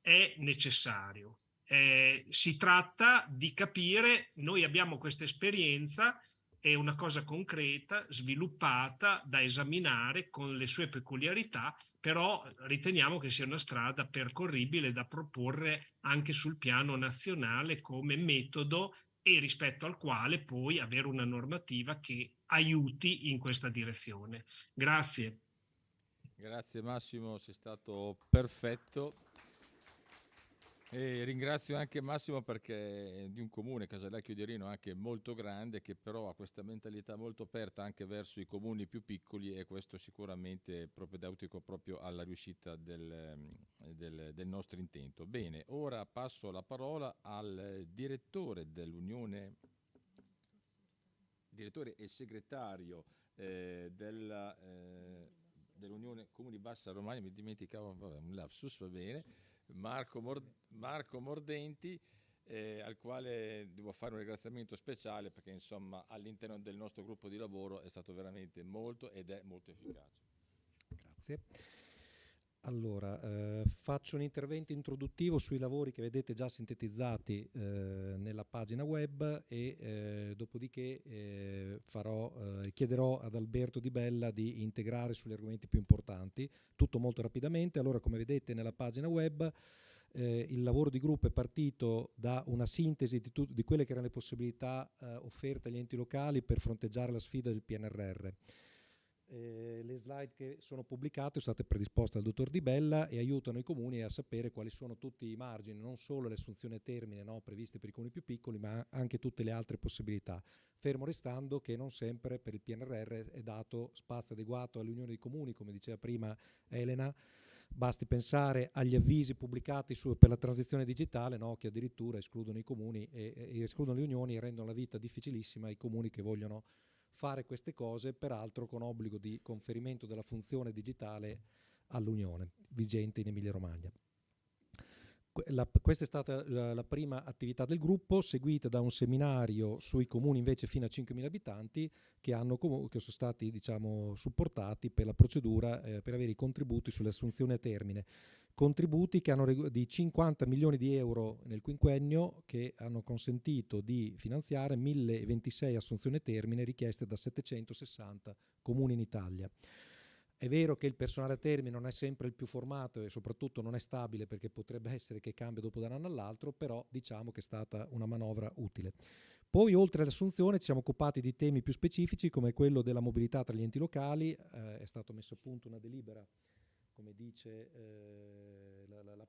è necessario. Eh, si tratta di capire, noi abbiamo questa esperienza, è una cosa concreta, sviluppata, da esaminare con le sue peculiarità, però riteniamo che sia una strada percorribile da proporre anche sul piano nazionale come metodo e rispetto al quale poi avere una normativa che aiuti in questa direzione. Grazie. Grazie Massimo, sei stato perfetto. E ringrazio anche Massimo perché è di un comune, Casalecchio di Rino, anche molto grande, che però ha questa mentalità molto aperta anche verso i comuni più piccoli e questo sicuramente è propedeutico proprio alla riuscita del, del, del nostro intento. Bene, ora passo la parola al direttore dell'Unione, direttore e segretario eh, della, eh, dell'Unione Comuni Bassa Romagna, mi dimenticavo, vabbè, un lapsus, va bene Marco, Mord Marco Mordenti, eh, al quale devo fare un ringraziamento speciale perché insomma all'interno del nostro gruppo di lavoro è stato veramente molto ed è molto efficace. Grazie. Allora, eh, faccio un intervento introduttivo sui lavori che vedete già sintetizzati eh, nella pagina web e eh, dopodiché eh, farò, eh, chiederò ad Alberto Di Bella di integrare sugli argomenti più importanti, tutto molto rapidamente. Allora, come vedete nella pagina web, eh, il lavoro di gruppo è partito da una sintesi di, di quelle che erano le possibilità offerte agli enti locali per fronteggiare la sfida del PNRR. Eh, le slide che sono pubblicate sono state predisposte dal dottor Di Bella e aiutano i comuni a sapere quali sono tutti i margini, non solo le assunzioni a termine no, previste per i comuni più piccoli, ma anche tutte le altre possibilità. Fermo restando che non sempre per il PNRR è dato spazio adeguato all'Unione dei Comuni, come diceva prima Elena, basti pensare agli avvisi pubblicati su, per la transizione digitale no, che addirittura escludono i comuni e, e escludono le unioni e rendono la vita difficilissima ai comuni che vogliono fare queste cose, peraltro con obbligo di conferimento della funzione digitale all'Unione, vigente in Emilia-Romagna. La, questa è stata la, la, prima attività del gruppo, seguita da un seminario sui comuni invece fino a 5.000 abitanti che, hanno, che sono stati diciamo, supportati per la procedura eh, per avere i contributi sulle assunzioni a termine contributi che hanno di 50 milioni di euro nel quinquennio che hanno consentito di finanziare 1026 assunzioni a termine richieste da 760 comuni in Italia. È vero che il personale a termine non è sempre il più formato e soprattutto non è stabile perché potrebbe essere che cambia dopo da un anno all'altro, però diciamo che è stata una manovra utile. Poi oltre all'assunzione ci siamo occupati di temi più specifici come quello della mobilità tra gli enti locali, eh, è stato messo a punto una delibera come dice eh,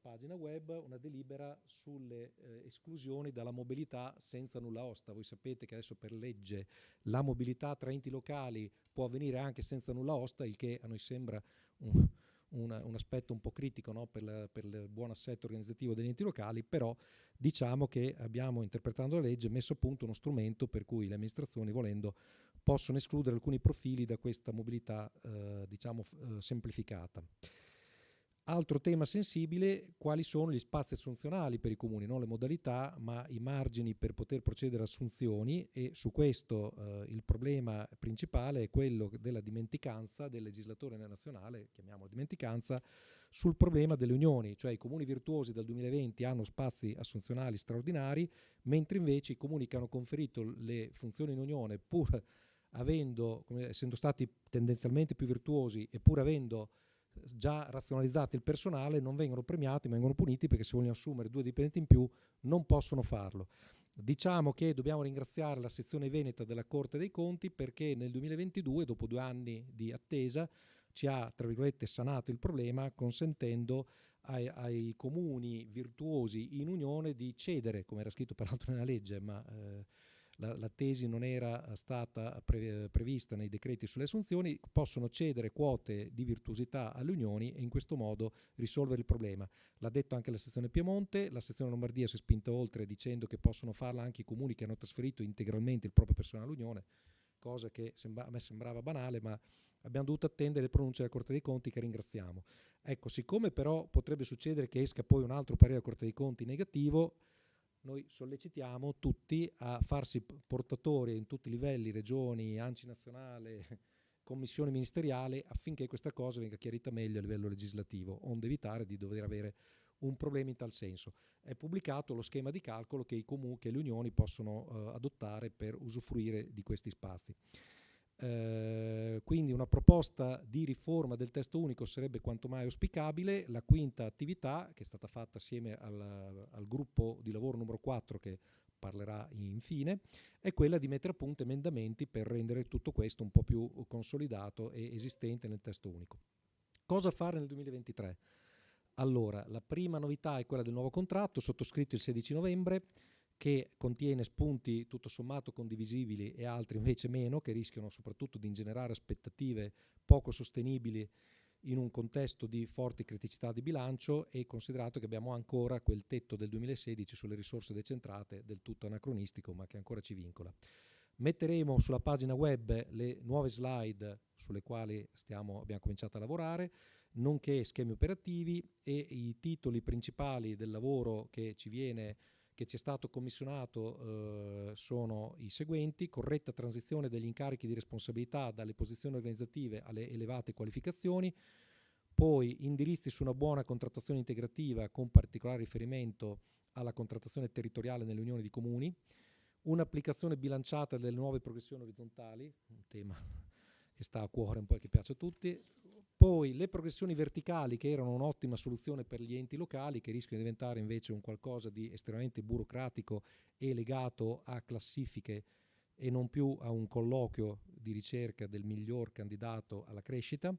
pagina web una delibera sulle eh, esclusioni dalla mobilità senza nulla osta. Voi sapete che adesso per legge la mobilità tra enti locali può avvenire anche senza nulla osta, il che a noi sembra un, un, un aspetto un po' critico no? per, la, per, il buon assetto organizzativo degli enti locali, però diciamo che abbiamo, interpretando la legge, messo a punto uno strumento per cui le amministrazioni, volendo, possono escludere alcuni profili da questa mobilità eh, diciamo, eh, semplificata. Altro tema sensibile, quali sono gli spazi assunzionali per i comuni, non le modalità, ma i margini per poter procedere a assunzioni e su questo eh, il problema principale è quello della dimenticanza del legislatore nazionale, chiamiamolo dimenticanza, sul problema delle unioni, cioè i comuni virtuosi dal 2020 hanno spazi assunzionali straordinari, mentre invece i comuni che hanno conferito le funzioni in unione, pur avendo, essendo stati tendenzialmente più virtuosi e pur avendo già razionalizzati il personale non vengono premiati, vengono puniti perché se vogliono assumere due dipendenti in più non possono farlo. Diciamo che dobbiamo ringraziare la sezione veneta della Corte dei Conti perché nel 2022, dopo due anni di attesa, ci ha, tra virgolette, sanato il problema consentendo ai, ai comuni virtuosi in unione di cedere, come era scritto peraltro nella legge, ma eh, la, la, tesi non era stata pre, prevista nei decreti sulle assunzioni, possono cedere quote di virtuosità alle unioni e in questo modo risolvere il problema. L'ha detto anche la sezione Piemonte, la sezione Lombardia si è spinta oltre dicendo che possono farla anche i comuni che hanno trasferito integralmente il proprio personale all'unione, cosa che sembra, a me sembrava banale, ma abbiamo dovuto attendere le pronunce della Corte dei Conti che ringraziamo. Ecco, siccome però potrebbe succedere che esca poi un altro parere della Corte dei Conti negativo, noi sollecitiamo tutti a farsi portatori in tutti i livelli, regioni, ANCI nazionale, [laughs] commissione ministeriale, affinché questa cosa venga chiarita meglio a livello legislativo, onde evitare di dover avere un problema in tal senso. È pubblicato lo schema di calcolo che i comuni, che le unioni possono eh, adottare per usufruire di questi spazi. Eh, quindi una proposta di riforma del testo unico sarebbe quanto mai auspicabile. La quinta attività, che è stata fatta assieme al, al gruppo di lavoro numero 4 che parlerà infine, è quella di mettere a punto emendamenti per rendere tutto questo un po' più consolidato e esistente nel testo unico. Cosa fare nel 2023? Allora, la prima novità è quella del nuovo contratto, sottoscritto il 16 novembre, che contiene spunti tutto sommato condivisibili e altri invece meno, che rischiano soprattutto di ingenerare aspettative poco sostenibili in un contesto di forti criticità di bilancio e considerato che abbiamo ancora quel tetto del 2016 sulle risorse decentrate del tutto anacronistico ma che ancora ci vincola. Metteremo sulla pagina web le nuove slide sulle quali stiamo, abbiamo cominciato a lavorare, nonché schemi operativi e i titoli principali del lavoro che ci viene che ci è stato commissionato eh, sono i seguenti, corretta transizione degli incarichi di responsabilità dalle posizioni organizzative alle elevate qualificazioni, poi indirizzi su una buona contrattazione integrativa con particolare riferimento alla contrattazione territoriale nelle unioni di comuni, un'applicazione bilanciata delle nuove progressioni orizzontali, un tema [laughs] che sta a cuore un po' e che piace a tutti, poi le progressioni verticali che erano un'ottima soluzione per gli enti locali che rischiano di diventare invece un qualcosa di estremamente burocratico e legato a classifiche e non più a un colloquio di ricerca del miglior candidato alla crescita.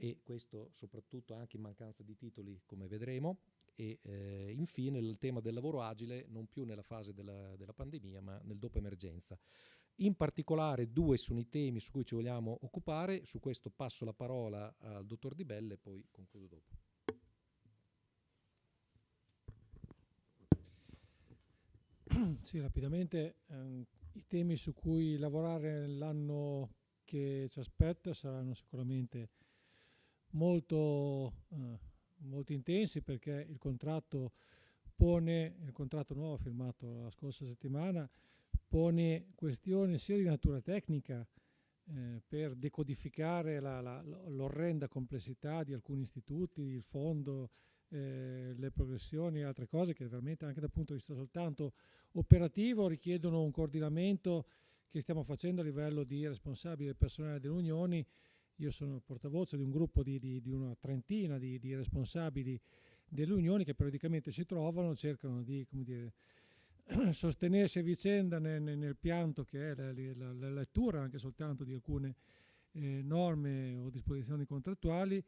E questo soprattutto anche in mancanza di titoli come vedremo e eh, infine il tema del lavoro agile non più nella fase della, della pandemia ma nel dopo emergenza. In particolare due sono i temi su cui ci vogliamo occupare, su questo passo la parola al dottor Di Belle e poi concludo dopo. Sì, rapidamente ehm, i temi su cui lavorare l'anno che ci aspetta saranno sicuramente molto, eh, molto intensi perché il contratto pone, il contratto nuovo firmato la scorsa settimana, pone questioni sia di natura tecnica eh, per decodificare l'orrenda complessità di alcuni istituti, il fondo, eh, le progressioni e altre cose che veramente anche dal punto di vista soltanto operativo richiedono un coordinamento che stiamo facendo a livello di responsabile personale delle unioni. Io sono il portavoce di un gruppo di, di, di una trentina di, di, responsabili delle unioni che periodicamente si trovano, cercano di dire, [clears throat] sostenersi a vicenda nel, nel, pianto che è la, la, la, lettura anche soltanto di alcune eh, norme o disposizioni contrattuali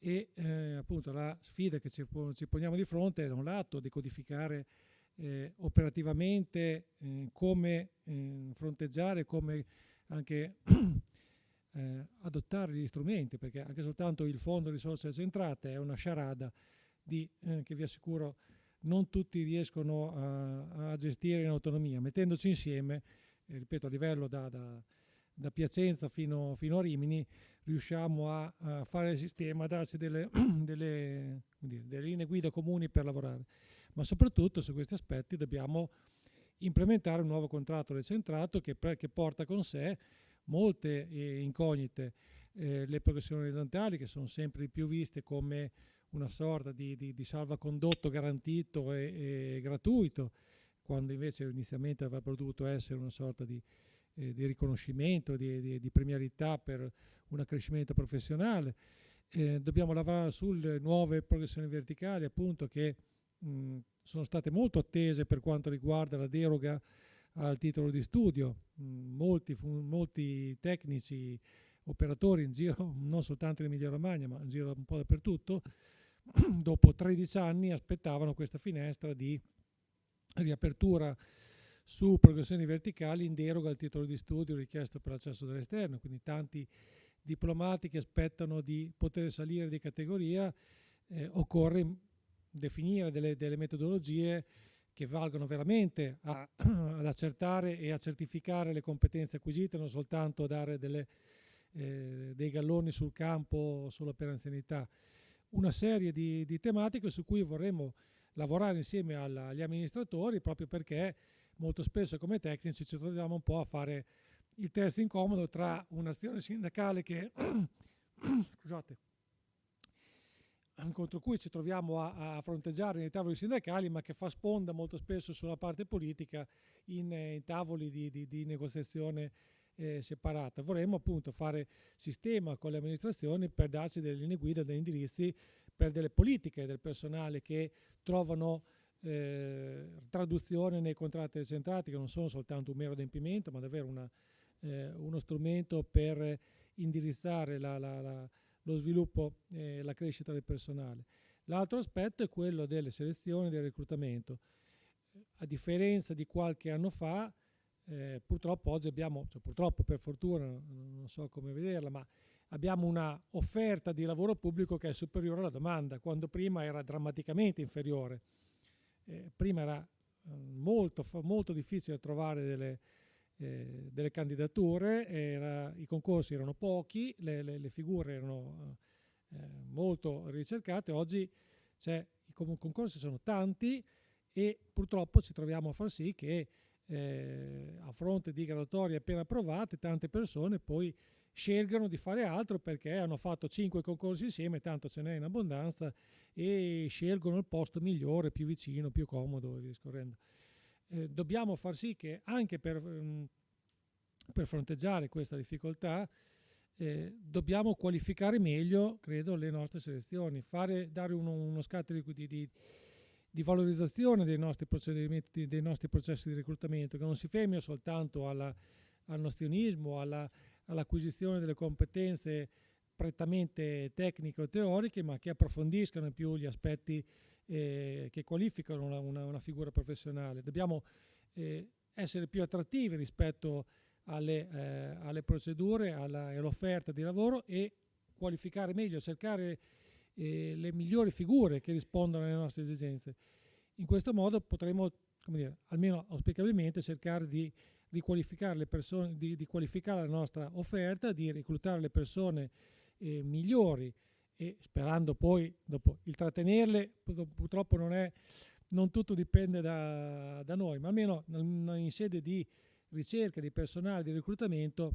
e eh, appunto la sfida che ci, ci, poniamo di fronte è da un lato decodificare eh, operativamente eh, come eh, fronteggiare, come anche [clears throat] eh, adottare gli strumenti, perché anche soltanto il fondo risorse centrate è una sciarada di, eh, che vi assicuro non tutti riescono a, a, gestire in autonomia. Mettendoci insieme, ripeto, a livello da, da, da Piacenza fino, fino, a Rimini, riusciamo a, a fare il sistema, a darci delle, [clears throat] delle, dire, delle linee guida comuni per lavorare. Ma soprattutto su questi aspetti dobbiamo implementare un nuovo contratto decentrato che, che porta con sé molte eh, incognite, eh, le progressioni orizzontali che sono sempre di più viste come una sorta di, di, di salvacondotto garantito e, e, gratuito, quando invece inizialmente avrebbe dovuto essere una sorta di, eh, di riconoscimento, di, premialità per un accrescimento professionale. Eh, dobbiamo lavorare sulle nuove progressioni verticali, appunto, che mh, sono state molto attese per quanto riguarda la deroga al titolo di studio. Molti, molti tecnici, operatori in giro, non soltanto in Emilia Romagna, ma in giro un po' dappertutto, [clears throat] dopo 13 anni aspettavano questa finestra di riapertura su progressioni verticali in deroga al titolo di studio richiesto per l'accesso dall'esterno, quindi tanti diplomati che aspettano di poter salire di categoria, eh, occorre definire delle, delle metodologie che valgono veramente a, [clears throat] ad accertare e a certificare le competenze acquisite, non soltanto dare delle, eh, dei galloni sul campo solo per anzianità. Una serie di, di tematiche su cui vorremmo lavorare insieme alla, agli amministratori proprio perché molto spesso come tecnici ci troviamo un po' a fare il test incomodo tra un'azione sindacale che [clears throat] scusate, contro cui ci troviamo a, a, fronteggiare nei tavoli sindacali, ma che fa sponda molto spesso sulla parte politica in, in tavoli di, di, di negoziazione eh, separata. Vorremmo appunto fare sistema con le amministrazioni per darci delle linee guida, degli indirizzi per delle politiche del personale che trovano eh, traduzione nei contratti decentrati, che non sono soltanto un mero adempimento, ma davvero una, eh, uno strumento per indirizzare la, la, la lo sviluppo e la crescita del personale. L'altro aspetto è quello delle selezioni e del reclutamento. A differenza di qualche anno fa, eh, purtroppo oggi abbiamo, cioè purtroppo per fortuna, non so come vederla, ma abbiamo una offerta di lavoro pubblico che è superiore alla domanda, quando prima era drammaticamente inferiore. Eh, prima era eh, molto, molto difficile trovare delle, eh, delle candidature, era, i concorsi erano pochi, le, le, le figure erano eh, molto ricercate, oggi i concorsi sono tanti e purtroppo ci troviamo a far sì che eh, a fronte di graduatorie appena approvate tante persone poi scelgano di fare altro perché hanno fatto cinque concorsi insieme, tanto ce n'è in abbondanza e scelgono il posto migliore, più vicino, più comodo e via discorrendo eh, dobbiamo far sì che anche per, mm, per fronteggiare questa difficoltà eh, dobbiamo qualificare meglio, credo, le nostre selezioni, fare, dare uno, uno scatto di, di, di, valorizzazione dei nostri, procedimenti, dei nostri processi di reclutamento, che non si fermi soltanto alla, al nozionismo, alla, all'acquisizione delle competenze prettamente tecniche o teoriche, ma che approfondiscano più gli aspetti eh, che qualificano una, una, una, figura professionale. Dobbiamo eh, essere più attrattivi rispetto alle, eh, alle procedure, all'offerta di lavoro e qualificare meglio, cercare eh, le migliori figure che rispondono alle nostre esigenze. In questo modo potremo, dire, almeno auspicabilmente, cercare di riqualificare le persone, di, di qualificare la nostra offerta, di reclutare le persone eh, migliori e sperando poi dopo il trattenerle purtroppo non, è, non tutto dipende da, da, noi ma almeno in sede di ricerca di personale di reclutamento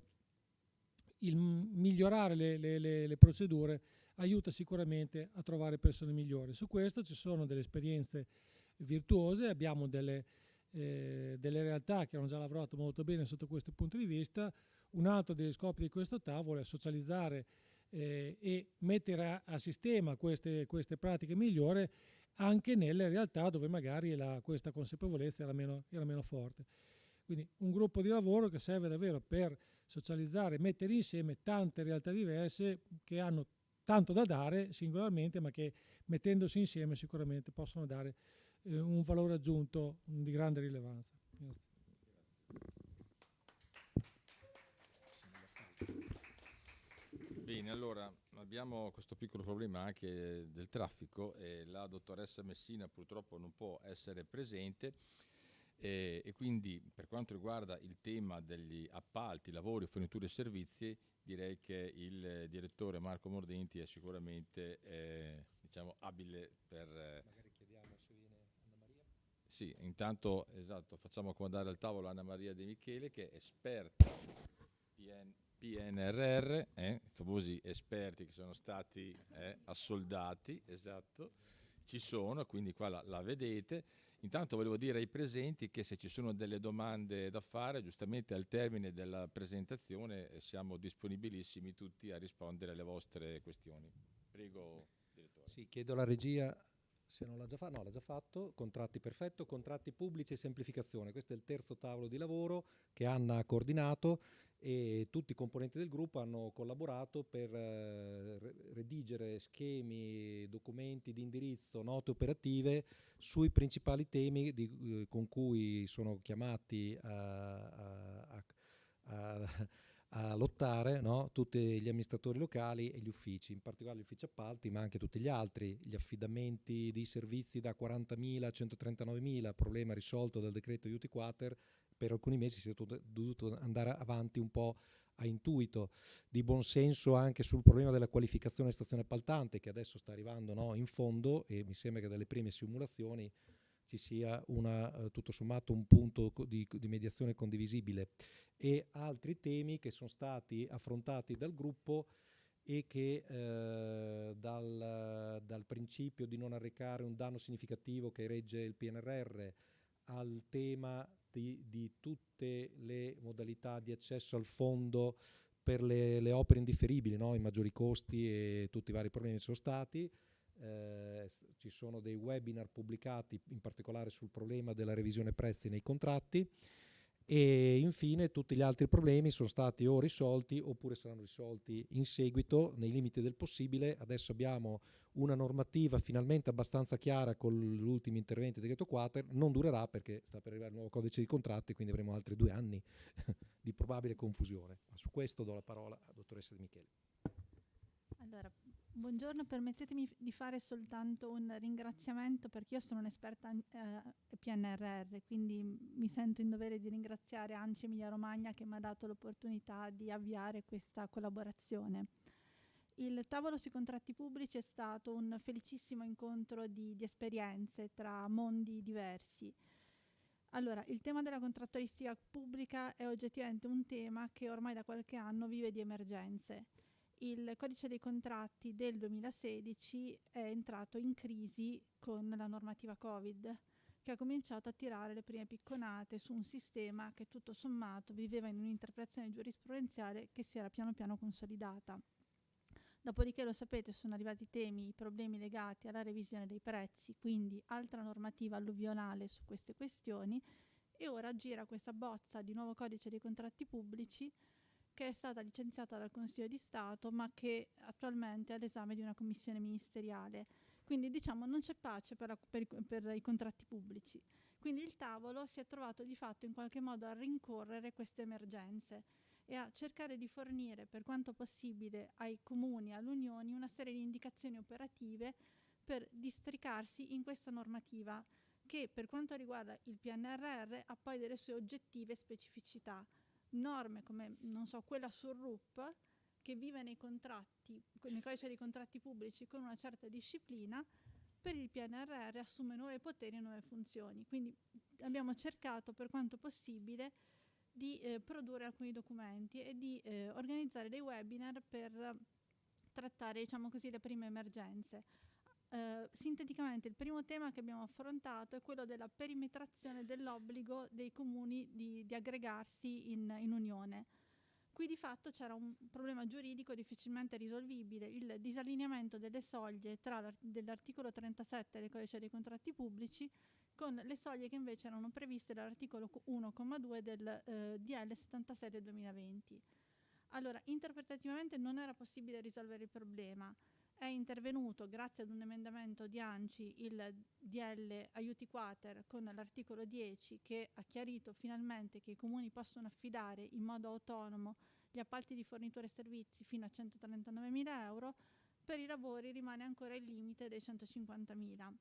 il migliorare le, le, le, le procedure aiuta sicuramente a trovare persone migliori. Su questo ci sono delle esperienze virtuose abbiamo delle, eh, delle realtà che hanno già lavorato molto bene sotto questo punto di vista. Un altro degli scopi di questo tavolo è socializzare eh, e mettere a, sistema queste, queste, pratiche migliori anche nelle realtà dove magari la, questa consapevolezza era meno, era meno forte. Quindi un gruppo di lavoro che serve davvero per socializzare, mettere insieme tante realtà diverse che hanno tanto da dare singolarmente, ma che mettendosi insieme sicuramente possono dare eh, un valore aggiunto di grande rilevanza. Grazie. Bene, allora abbiamo questo piccolo problema anche del traffico e la dottoressa Messina purtroppo non può essere presente e, e quindi per quanto riguarda il tema degli appalti, lavori, forniture e servizi direi che il direttore Marco Mordenti è sicuramente eh, diciamo, abile per... Eh, sì, intanto esatto, facciamo accomodare al tavolo Anna Maria De Michele che è esperta PN, PNRR, eh, i famosi esperti che sono stati eh, assoldati, esatto, ci sono, quindi qua la, la vedete. Intanto volevo dire ai presenti che se ci sono delle domande da fare, giustamente al termine della presentazione eh, siamo disponibilissimi tutti a rispondere alle vostre questioni. Prego, direttore. Sì, chiedo alla regia se non l'ha già fatto, no, l'ha già fatto, contratti perfetto, contratti pubblici e semplificazione. Questo è il terzo tavolo di lavoro che Anna ha coordinato e tutti i componenti del gruppo hanno collaborato per eh, redigere schemi, documenti di indirizzo, note operative sui principali temi di, eh, con cui sono chiamati a, a, a, [laughs] a lottare no? tutti gli amministratori locali e gli uffici, in particolare gli uffici appalti, ma anche tutti gli altri, gli affidamenti di servizi da 40.000 a 139.000, problema risolto dal decreto aiuti quater, per alcuni mesi si è dovuto andare avanti un po' a intuito, di buonsenso anche sul problema della qualificazione stazione appaltante che adesso sta arrivando no? in fondo e mi sembra che dalle prime simulazioni ci sia una, uh, tutto sommato un punto di, di, mediazione condivisibile e altri temi che sono stati affrontati dal gruppo e che eh, dal, dal, principio di non arrecare un danno significativo che regge il PNRR al tema di, di tutte le modalità di accesso al fondo per le, le opere indifferibili, no? i maggiori costi e tutti i vari problemi che sono stati, eh, ci sono dei webinar pubblicati in particolare sul problema della revisione prezzi nei contratti e infine tutti gli altri problemi sono stati o risolti oppure saranno risolti in seguito nei limiti del possibile. Adesso abbiamo una normativa finalmente abbastanza chiara con gli ultimi interventi del decreto quater, non durerà perché sta per arrivare il nuovo codice di contratti, quindi avremo altri due anni [laughs] di probabile confusione. Ma su questo do la parola a dottoressa Di Michele. Allora, Buongiorno, permettetemi di fare soltanto un ringraziamento perché io sono un'esperta eh, PNRR, quindi mi sento in dovere di ringraziare Anci Emilia Romagna che mi ha dato l'opportunità di avviare questa collaborazione. Il tavolo sui contratti pubblici è stato un felicissimo incontro di, di esperienze tra mondi diversi. Allora, il tema della contrattualistica pubblica è oggettivamente un tema che ormai da qualche anno vive di emergenze il codice dei contratti del 2016 è entrato in crisi con la normativa Covid, che ha cominciato a tirare le prime picconate su un sistema che tutto sommato viveva in un'interpretazione giurisprudenziale che si era piano piano consolidata. Dopodiché lo sapete, sono arrivati i temi, i problemi legati alla revisione dei prezzi, quindi altra normativa alluvionale su queste questioni e ora gira questa bozza di nuovo codice dei contratti pubblici che è stata licenziata dal Consiglio di Stato ma che attualmente è all'esame di una commissione ministeriale. Quindi diciamo non c'è pace per, per, per, i contratti pubblici. Quindi il tavolo si è trovato di fatto in qualche modo a rincorrere queste emergenze e a cercare di fornire per quanto possibile ai comuni all'Unione una serie di indicazioni operative per districarsi in questa normativa che per quanto riguarda il PNRR ha poi delle sue oggettive specificità norme come, non so, quella sul RUP, che vive nei contratti, nei codici dei contratti pubblici con una certa disciplina, per il PNRR assume nuovi poteri e nuove funzioni. Quindi abbiamo cercato per quanto possibile di eh, produrre alcuni documenti e di eh, organizzare dei webinar per trattare diciamo così, le prime emergenze. Eh, sinteticamente il primo tema che abbiamo affrontato è quello della perimetrazione dell'obbligo dei comuni di, di aggregarsi in, in, unione. Qui di fatto c'era un problema giuridico difficilmente risolvibile, il disallineamento delle soglie tra dell'articolo 37 del codice dei contratti pubblici con le soglie che invece erano previste dall'articolo 1,2 del eh, DL 76 del 2020. Allora, interpretativamente non era possibile risolvere il problema, è intervenuto grazie ad un emendamento di ANCI il DL Aiuti Quater con l'articolo 10 che ha chiarito finalmente che i comuni possono affidare in modo autonomo gli appalti di fornitura e servizi fino a 139.000 euro, per i lavori rimane ancora il limite dei 150.000.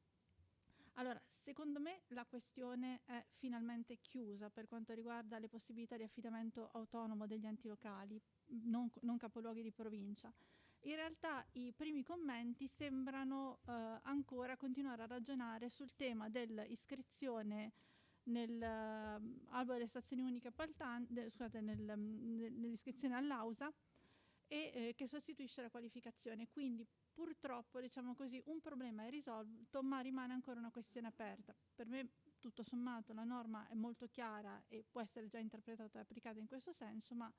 Allora, secondo me la questione è finalmente chiusa per quanto riguarda le possibilità di affidamento autonomo degli enti locali, non, non capoluoghi di provincia. In realtà i primi commenti sembrano eh, ancora continuare a ragionare sul tema dell'iscrizione nell'albo uh, delle stazioni uniche appaltanti, scusate, nel, nell'iscrizione all'AUSA e eh, che sostituisce la qualificazione. Quindi purtroppo, diciamo così, un problema è risolto, ma rimane ancora una questione aperta. Per me, tutto sommato, la norma è molto chiara e può essere già interpretata e applicata in questo senso, ma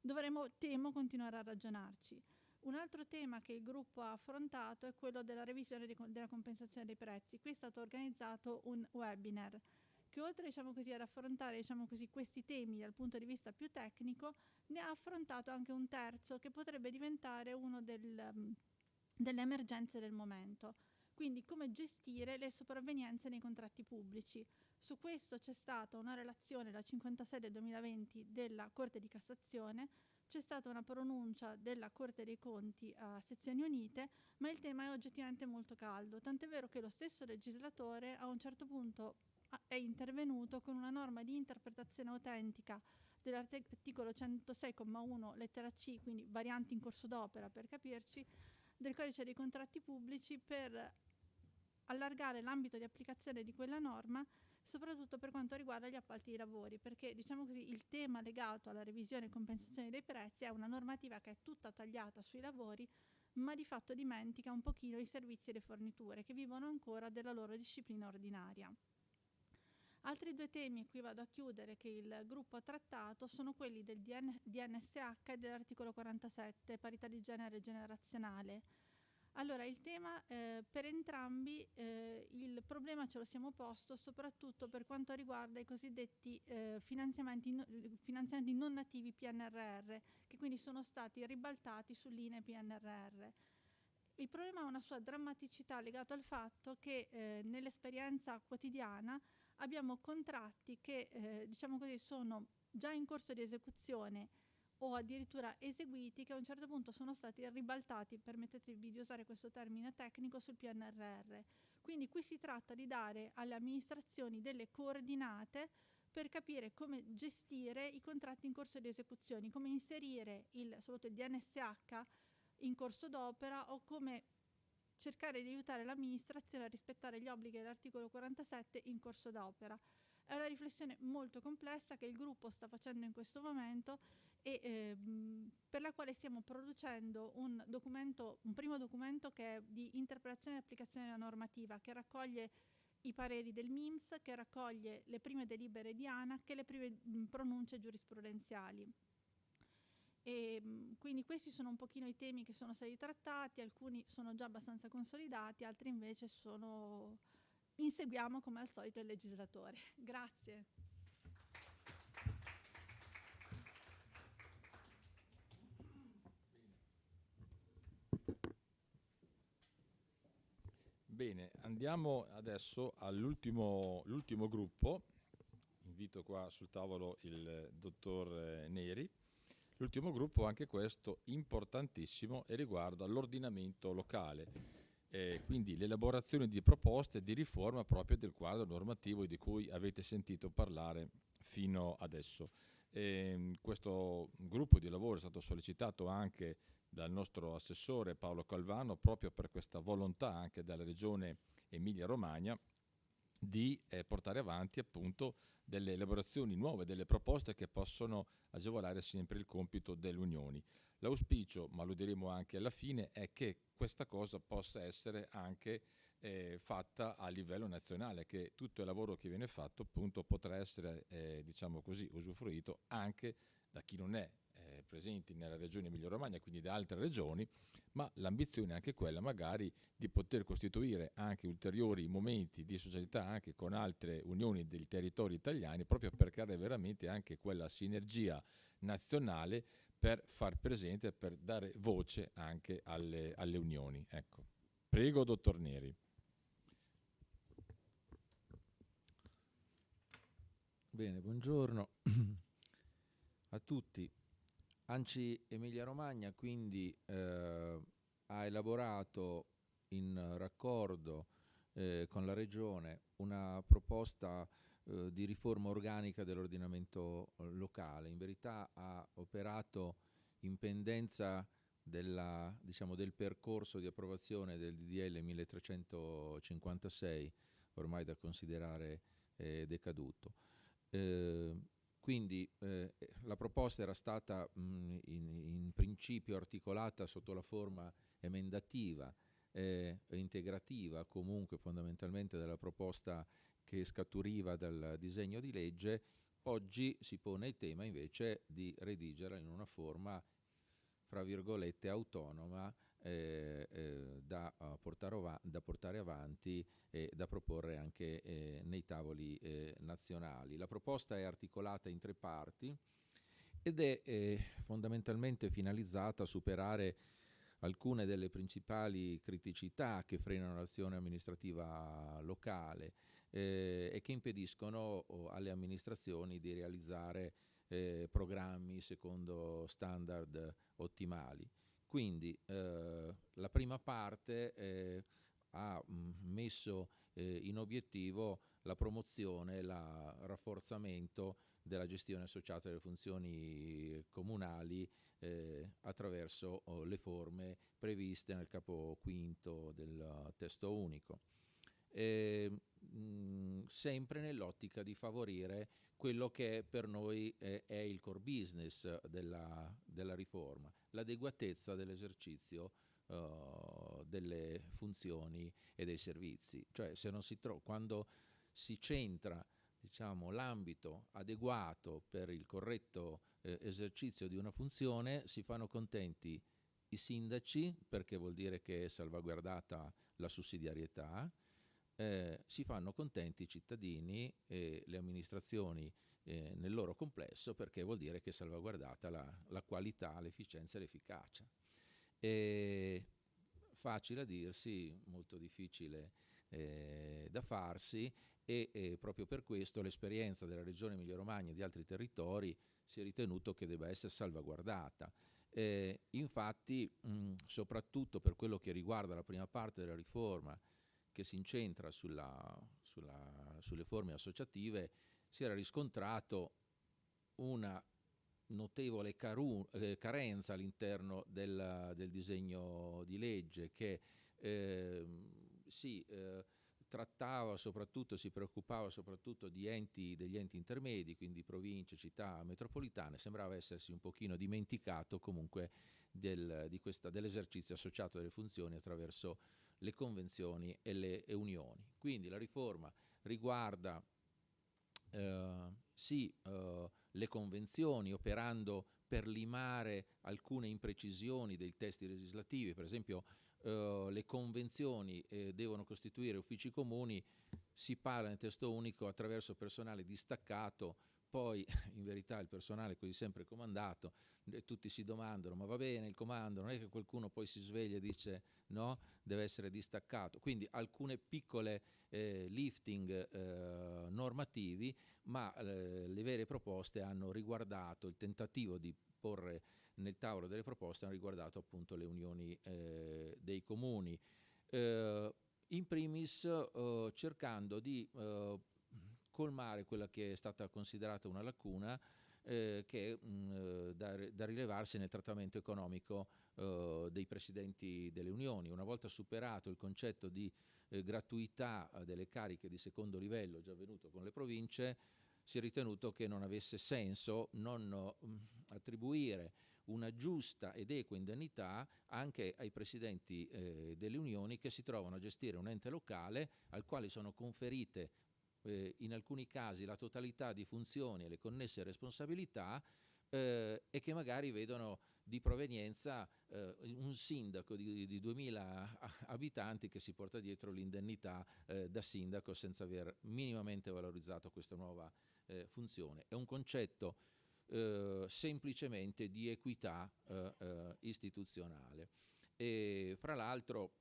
dovremo, temo, continuare a ragionarci. Un altro tema che il gruppo ha affrontato è quello della revisione di, della compensazione dei prezzi. Qui è stato organizzato un webinar che oltre diciamo così, ad affrontare diciamo così, questi temi dal punto di vista più tecnico, ne ha affrontato anche un terzo che potrebbe diventare uno del, um, delle emergenze del momento. Quindi come gestire le sopravvenienze nei contratti pubblici. Su questo c'è stata una relazione, la 56 del 2020, della Corte di Cassazione, c'è stata una pronuncia della Corte dei Conti a sezioni unite, ma il tema è oggettivamente molto caldo, tant'è vero che lo stesso legislatore a un certo punto è intervenuto con una norma di interpretazione autentica dell'articolo 106,1 lettera C, quindi varianti in corso d'opera per capirci, del codice dei contratti pubblici per allargare l'ambito di applicazione di quella norma soprattutto per quanto riguarda gli appalti di lavori, perché diciamo così il tema legato alla revisione e compensazione dei prezzi è una normativa che è tutta tagliata sui lavori, ma di fatto dimentica un pochino i servizi e le forniture che vivono ancora della loro disciplina ordinaria. Altri due temi, e qui vado a chiudere, che il gruppo ha trattato sono quelli del DN, DNSH e dell'articolo 47, parità di genere generazionale. Allora, il tema eh, per entrambi, eh, il problema ce lo siamo posto soprattutto per quanto riguarda i cosiddetti eh, finanziamenti, no, finanziamenti, non nativi PNRR, che quindi sono stati ribaltati sull'INE PNRR. Il problema ha una sua drammaticità legato al fatto che eh, nell'esperienza quotidiana abbiamo contratti che eh, diciamo così, sono già in corso di esecuzione o addirittura eseguiti che a un certo punto sono stati ribaltati, permettetevi di usare questo termine tecnico, sul PNRR. Quindi qui si tratta di dare alle amministrazioni delle coordinate per capire come gestire i contratti in corso di esecuzione, come inserire il, soprattutto il DNSH in corso d'opera o come cercare di aiutare l'amministrazione a rispettare gli obblighi dell'articolo 47 in corso d'opera. È una riflessione molto complessa che il gruppo sta facendo in questo momento e ehm, per la quale stiamo producendo un, un primo documento che è di interpretazione e applicazione della normativa, che raccoglie i pareri del MIMS, che raccoglie le prime delibere di ANAC e le prime pronunce giurisprudenziali. E, quindi questi sono un pochino i temi che sono stati trattati, alcuni sono già abbastanza consolidati, altri invece sono... inseguiamo come al solito il legislatore. [laughs] Grazie. Bene, andiamo adesso all'ultimo gruppo. Invito qua sul tavolo il dottor Neri. L'ultimo gruppo, anche questo importantissimo, e riguarda l'ordinamento locale, eh, quindi l'elaborazione di proposte di riforma proprio del quadro normativo di cui avete sentito parlare fino adesso. Eh, questo gruppo di lavoro è stato sollecitato anche dal nostro assessore Paolo Calvano proprio per questa volontà anche dalla regione Emilia-Romagna di eh, portare avanti appunto delle elaborazioni nuove, delle proposte che possono agevolare sempre il compito delle unioni. L'auspicio, ma lo diremo anche alla fine, è che questa cosa possa essere anche eh, fatta a livello nazionale, che tutto il lavoro che viene fatto appunto potrà essere, eh, diciamo così, usufruito anche da chi non è presenti nella regione Emilia-Romagna, quindi da altre regioni, ma l'ambizione è anche quella magari di poter costituire anche ulteriori momenti di socialità anche con altre unioni dei territori italiani, proprio per creare veramente anche quella sinergia nazionale per far presente, per dare voce anche alle, alle unioni. Ecco. Prego, dottor Neri. Bene, buongiorno [clears throat] a tutti. Anci Emilia Romagna quindi eh, ha elaborato in raccordo eh, con la Regione una proposta eh, di riforma organica dell'ordinamento eh, locale. In verità ha operato in pendenza della, diciamo, del percorso di approvazione del DDL 1356, ormai da considerare eh, decaduto. Quindi eh, la proposta era stata mh, in, in, principio articolata sotto la forma emendativa e eh, integrativa comunque fondamentalmente della proposta che scaturiva dal disegno di legge, oggi si pone il tema invece di redigerla in una forma, fra virgolette, autonoma eh, eh, da, uh, portare da, portare avanti e da proporre anche eh, nei tavoli eh, nazionali. La proposta è articolata in tre parti ed è eh, fondamentalmente finalizzata a superare alcune delle principali criticità che frenano l'azione amministrativa locale eh, e che impediscono alle amministrazioni di realizzare eh, programmi secondo standard ottimali. Quindi eh, la prima parte eh, ha mm, messo eh, in obiettivo la promozione il rafforzamento della gestione associata alle funzioni comunali eh, attraverso oh, le forme previste nel capo quinto del testo unico eh, mh, sempre nell'ottica di favorire quello che per noi è, è il core business della, della riforma, l'adeguatezza dell'esercizio uh, delle funzioni e dei servizi. Cioè si quando si centra diciamo, l'ambito adeguato per il corretto eh, esercizio di una funzione, si fanno contenti i sindaci, perché vuol dire che è salvaguardata la sussidiarietà, eh, si fanno contenti i cittadini e le amministrazioni eh, nel loro complesso perché vuol dire che è salvaguardata la, la qualità, l'efficienza e l'efficacia. Facile a dirsi, molto difficile eh, da farsi e, e, proprio per questo l'esperienza della regione Emilia Romagna e di altri territori si è ritenuto che debba essere salvaguardata. Eh, infatti, mh, soprattutto per quello che riguarda la prima parte della riforma, che si incentra sulla, sulla, sulle forme associative, si era riscontrato una notevole eh, carenza all'interno del, del, disegno di legge che eh, si eh, trattava soprattutto, si preoccupava soprattutto di enti, degli enti intermedi, quindi province, città, metropolitane, sembrava essersi un pochino dimenticato comunque del, dell'esercizio associato delle funzioni attraverso le convenzioni e le e unioni. Quindi la riforma riguarda eh, sì eh, le convenzioni operando per limare alcune imprecisioni dei testi legislativi, per esempio eh, le convenzioni eh, devono costituire uffici comuni, si parla nel testo unico attraverso personale distaccato poi [laughs] in verità il personale è così sempre comandato e tutti si domandano ma va bene il comando, non è che qualcuno poi si sveglia e dice no, deve essere distaccato. Quindi alcune piccole eh, lifting eh, normativi, ma eh, le vere proposte hanno riguardato il tentativo di porre nel tavolo delle proposte hanno riguardato appunto le unioni eh, dei comuni. Eh, in primis eh, cercando di colmare quella che è stata considerata una lacuna eh, che mh, da, da, rilevarsi nel trattamento economico eh, dei presidenti delle unioni. Una volta superato il concetto di eh, gratuità eh, delle cariche di secondo livello già avvenuto con le province, si è ritenuto che non avesse senso non mh, attribuire una giusta ed equa indennità anche ai presidenti eh, delle unioni che si trovano a gestire un ente locale al quale sono conferite eh, in alcuni casi la totalità di funzioni e le connesse responsabilità eh, e che magari vedono di provenienza eh, un sindaco di, di 2000 [laughs] abitanti che si porta dietro l'indennità eh, da sindaco senza aver minimamente valorizzato questa nuova eh, funzione. È un concetto eh, semplicemente di equità eh, istituzionale. E fra l'altro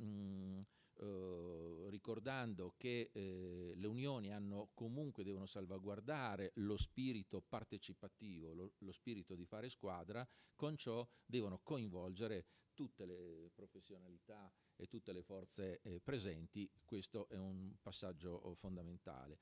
eh, ricordando che eh, le unioni hanno comunque devono salvaguardare lo spirito partecipativo, lo, lo, spirito di fare squadra, con ciò devono coinvolgere tutte le professionalità e tutte le forze eh, presenti, questo è un passaggio oh, fondamentale.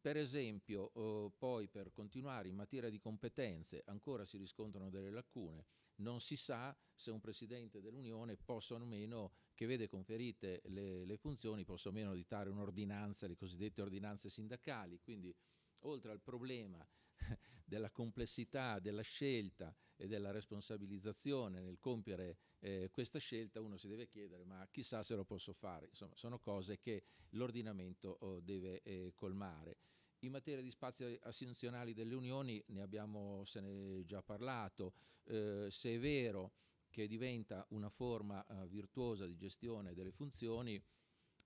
Per esempio, oh, poi per continuare in materia di competenze ancora si riscontrano delle lacune, non si sa se un Presidente dell'Unione possa o meno, che vede conferite le, le funzioni, possa o meno editare un'ordinanza, le cosiddette ordinanze sindacali, quindi oltre al problema [laughs] della complessità della scelta e della responsabilizzazione nel compiere eh, questa scelta, uno si deve chiedere ma chissà se lo posso fare, insomma sono cose che l'ordinamento oh, deve eh, colmare. In materia di spazi assunzionali delle unioni ne abbiamo se ne già parlato, eh, se è vero che diventa una forma eh, virtuosa di gestione delle funzioni,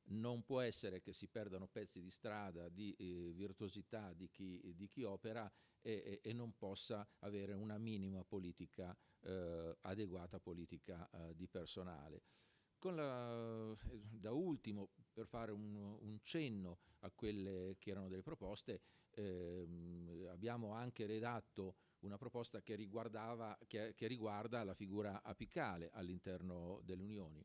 non può essere che si perdano pezzi di strada di eh, virtuosità di chi, di chi opera e, e, non possa avere una minima politica, eh, adeguata politica eh, di personale. La, da ultimo, per fare un, un, cenno a quelle che erano delle proposte, ehm, abbiamo anche redatto una proposta che, che, che riguarda la figura apicale all'interno delle unioni.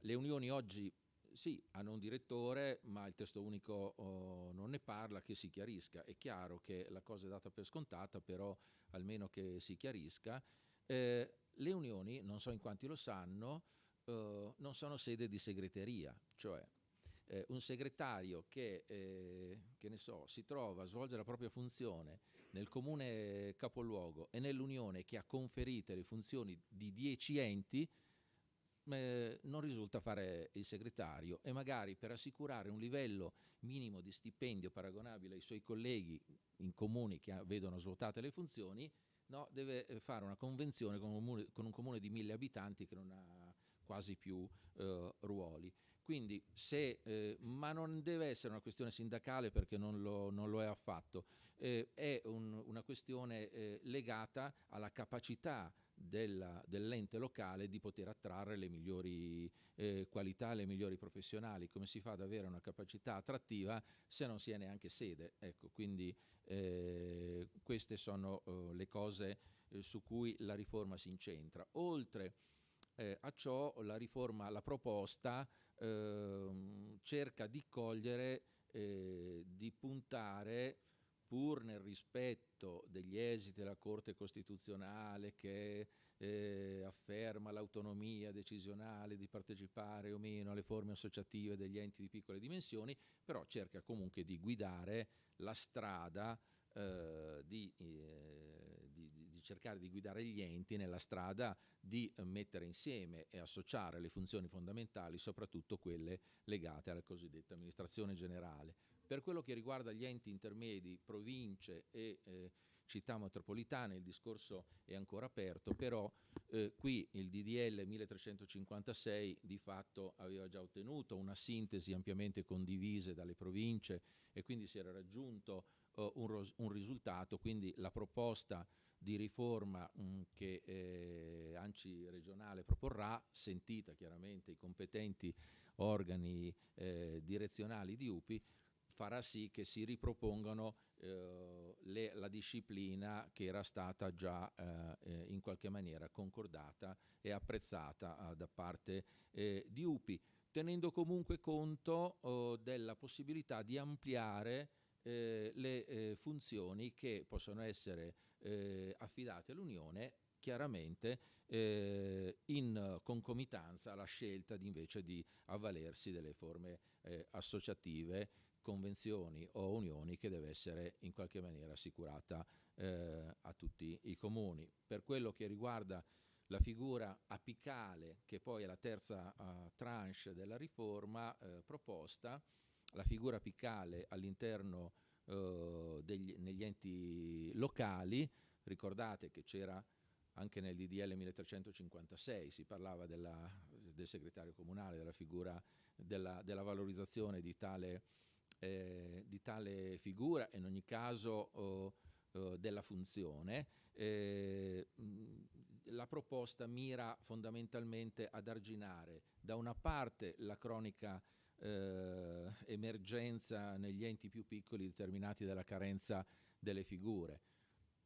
Le unioni oggi sì, hanno un direttore, ma il testo unico oh, non ne parla, che si chiarisca. È chiaro che la cosa è data per scontata, però almeno che si chiarisca. Eh, le unioni, non so in quanti lo sanno, eh, non sono sede di segreteria, cioè eh, un segretario che, eh, che so, si trova a svolgere la propria funzione nel comune capoluogo e nell'unione che ha conferite le funzioni di dieci enti, eh, non risulta fare il segretario e magari per assicurare un livello minimo di stipendio paragonabile ai suoi colleghi in comuni che vedono svuotate le funzioni, no, deve eh, fare una convenzione con un, comune, con un comune di mille abitanti che non ha quasi più eh, ruoli. Quindi se, eh, ma non deve essere una questione sindacale perché non lo, non lo è affatto, eh, è un, una questione eh, legata alla capacità dell'ente locale di poter attrarre le migliori eh, qualità, le migliori professionali. Come si fa ad avere una capacità attrattiva se non si è neanche sede? Ecco, quindi eh, queste sono eh, le cose eh, su cui la riforma si incentra. Oltre a ciò la riforma, la proposta ehm, cerca di cogliere, eh, di puntare pur nel rispetto degli esiti della Corte Costituzionale che eh, afferma l'autonomia decisionale di partecipare o meno alle forme associative degli enti di piccole dimensioni, però cerca comunque di guidare la strada eh, di, eh, cercare di guidare gli enti nella strada di mettere insieme e associare le funzioni fondamentali, soprattutto quelle legate alla cosiddetta amministrazione generale. Per quello che riguarda gli enti intermedi, province e eh, città metropolitane, il discorso è ancora aperto, però eh, qui il DDL 1356 di fatto aveva già ottenuto una sintesi ampiamente condivisa dalle province e quindi si era raggiunto uh, un, un, risultato, quindi la proposta di riforma mm, che eh, ANCI regionale proporrà, sentita chiaramente i competenti organi eh, direzionali di UPI, farà sì che si ripropongano eh, le, la disciplina che era stata già eh, eh in qualche maniera concordata e apprezzata eh, da parte eh, di UPI, tenendo comunque conto oh, della possibilità di ampliare eh, le funzioni che possono essere affidate all'Unione chiaramente eh, in concomitanza alla scelta di invece di avvalersi delle forme eh, associative convenzioni o unioni che deve essere in qualche maniera assicurata eh, a tutti i comuni. Per quello che riguarda la figura apicale, che poi è la terza uh, tranche della riforma uh, proposta, la figura apicale all'interno uh, negli enti locali, ricordate che c'era anche nel DDL 1356, si parlava della, del segretario comunale, della figura della, della valorizzazione di tale eh, di tale figura e in ogni caso oh, eh, della funzione. Eh, la proposta mira fondamentalmente ad arginare da una parte la cronica eh, emergenza negli enti più piccoli determinati dalla carenza delle figure.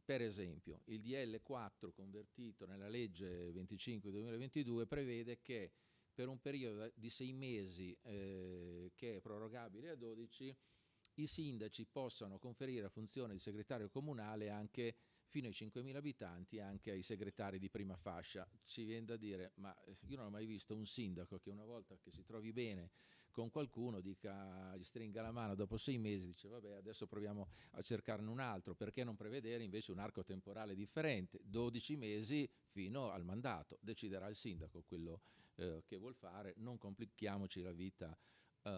Per esempio, il DL4 convertito nella legge 25-2022 prevede che per un periodo di sei mesi eh, che è prorogabile a 12 i sindaci possano conferire la funzione di segretario comunale anche fino ai 5.000 abitanti anche ai segretari di prima fascia. Ci viene da dire, ma io non ho mai visto un sindaco che una volta che si trovi bene con qualcuno dica, gli stringa la mano dopo sei mesi, dice vabbè adesso proviamo a cercarne un altro, perché non prevedere invece un arco temporale differente, 12 mesi fino al mandato, deciderà il sindaco quello eh, che vuol fare, non complichiamoci la vita uh,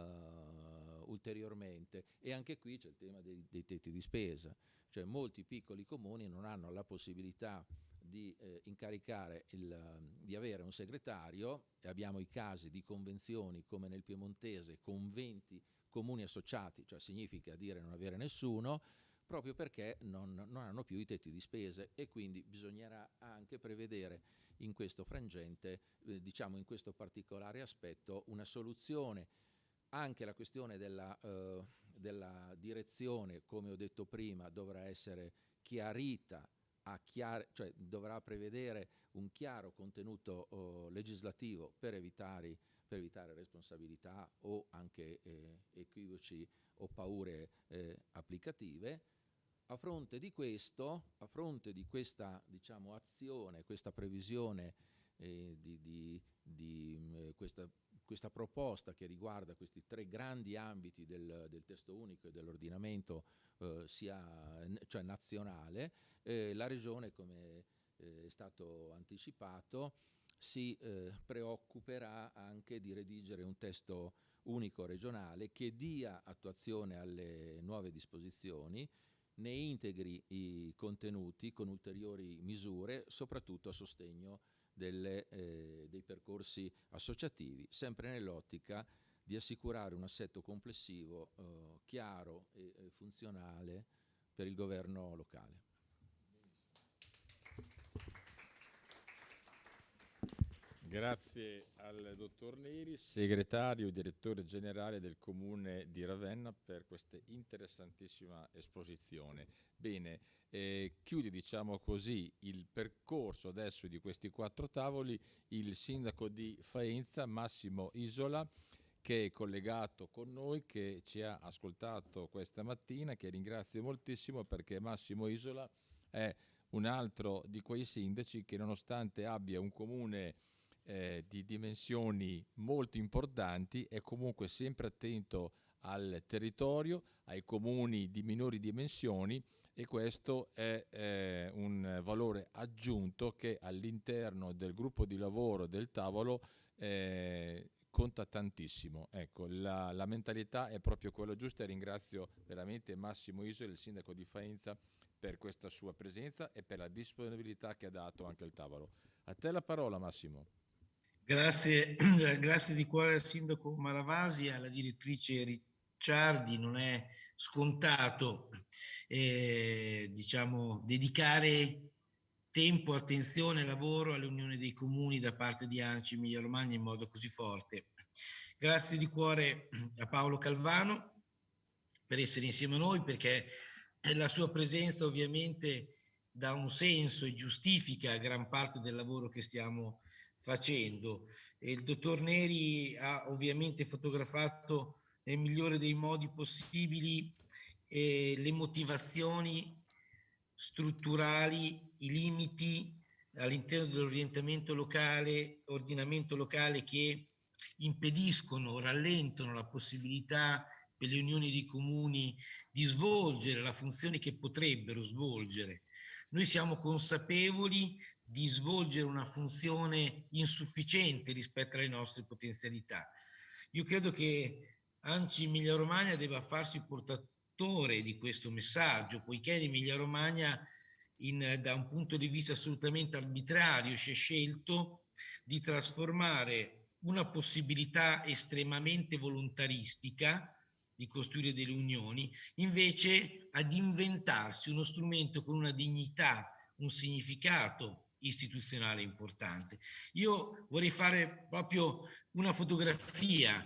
ulteriormente. E anche qui c'è il tema dei, dei tetti di spesa, cioè molti piccoli comuni non hanno la possibilità di eh, incaricare il, di avere un segretario e abbiamo i casi di convenzioni come nel Piemontese con 20 comuni associati, cioè significa dire non avere nessuno, proprio perché non, non, hanno più i tetti di spese e quindi bisognerà anche prevedere in questo frangente, eh, diciamo in questo particolare aspetto, una soluzione. Anche la questione della, eh, della direzione, come ho detto prima, dovrà essere chiarita, chiar cioè dovrà prevedere un chiaro contenuto oh, legislativo per evitare, per evitare, responsabilità o anche eh, equivoci o paure eh, applicative. A fronte di questo, a fronte di questa diciamo, azione, questa previsione eh, di, di, di eh, questa questa proposta che riguarda questi tre grandi ambiti del, del testo unico e dell'ordinamento eh, sia cioè nazionale, eh, la Regione, come eh, è stato anticipato, si eh, preoccuperà anche di redigere un testo unico regionale che dia attuazione alle nuove disposizioni, ne integri i contenuti con ulteriori misure, soprattutto a sostegno delle, eh, dei percorsi associativi, sempre nell'ottica di assicurare un assetto complessivo eh, chiaro e, e funzionale per il governo locale. Grazie al dottor Neri, segretario e direttore generale del Comune di Ravenna per questa interessantissima esposizione. Bene, eh, chiude diciamo così il percorso adesso di questi quattro tavoli il sindaco di Faenza Massimo Isola che è collegato con noi, che ci ha ascoltato questa mattina, che ringrazio moltissimo perché Massimo Isola è un altro di quei sindaci che nonostante abbia un comune eh, di dimensioni molto importanti è comunque sempre attento al territorio, ai comuni di minori dimensioni e questo è eh, un valore aggiunto che all'interno del gruppo di lavoro del tavolo eh, conta tantissimo. Ecco, la, la, mentalità è proprio quella giusta e ringrazio veramente Massimo Iso, il sindaco di Faenza, per questa sua presenza e per la disponibilità che ha dato anche al tavolo. A te la parola Massimo. Grazie, [clears throat] grazie di cuore al sindaco Maravasi e alla direttrice Ricciardi. Non è scontato eh, diciamo, dedicare tempo, attenzione lavoro all'Unione dei Comuni da parte di Anci Emilia Romagna in modo così forte. Grazie di cuore a Paolo Calvano per essere insieme a noi perché la sua presenza ovviamente dà un senso e giustifica gran parte del lavoro che stiamo facendo. E il dottor Neri ha ovviamente fotografato nel migliore dei modi possibili eh, le motivazioni strutturali, i limiti all'interno dell'orientamento locale, ordinamento locale che impediscono, rallentano la possibilità per le unioni di comuni di svolgere la funzione che potrebbero svolgere. Noi siamo consapevoli di svolgere una funzione insufficiente rispetto alle nostre potenzialità. Io credo che Anci Emilia Romagna debba farsi portatore di questo messaggio, poiché l'Emilia Romagna in, da un punto di vista assolutamente arbitrario si è scelto di trasformare una possibilità estremamente volontaristica di costruire delle unioni, invece ad inventarsi uno strumento con una dignità, un significato istituzionale importante. Io vorrei fare proprio una fotografia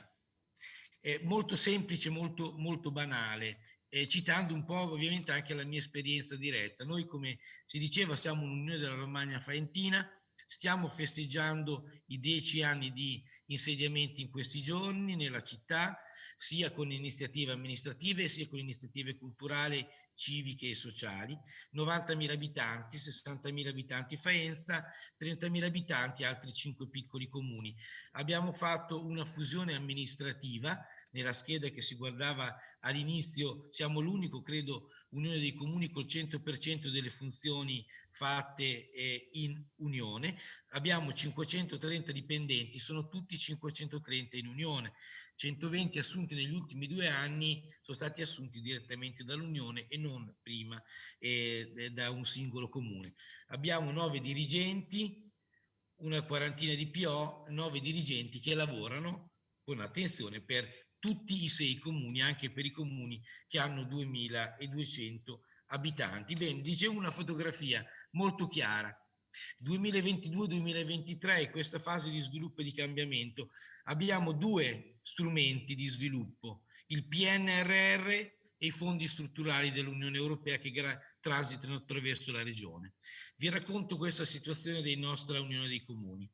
eh, molto semplice, molto, molto banale, eh, citando un po' ovviamente anche la mia esperienza diretta. Noi, come si diceva, siamo un'unione della Romagna Faentina, stiamo festeggiando i dieci anni di insediamenti in questi giorni nella città, sia con iniziative amministrative sia con iniziative culturali, civiche e sociali. 90.000 abitanti, 60.000 abitanti Faenza, 30.000 abitanti altri 5 piccoli comuni. Abbiamo fatto una fusione amministrativa nella scheda che si guardava all'inizio, siamo l'unico, credo, Unione dei Comuni col 100% delle funzioni fatte eh, in Unione. Abbiamo 530 dipendenti, sono tutti 530 in Unione. 120 assunti negli ultimi due anni sono stati assunti direttamente dall'Unione e non prima eh, da un singolo comune. Abbiamo nove dirigenti, una quarantina di PO, nove dirigenti che lavorano con attenzione per tutti i sei comuni, anche per i comuni che hanno 2200 abitanti. Bene, dicevo una fotografia molto chiara. 2022-2023, questa fase di sviluppo e di cambiamento, abbiamo due strumenti di sviluppo, il PNRR e i fondi strutturali dell'Unione Europea che transitano attraverso la regione. Vi racconto questa situazione della nostra Unione dei Comuni.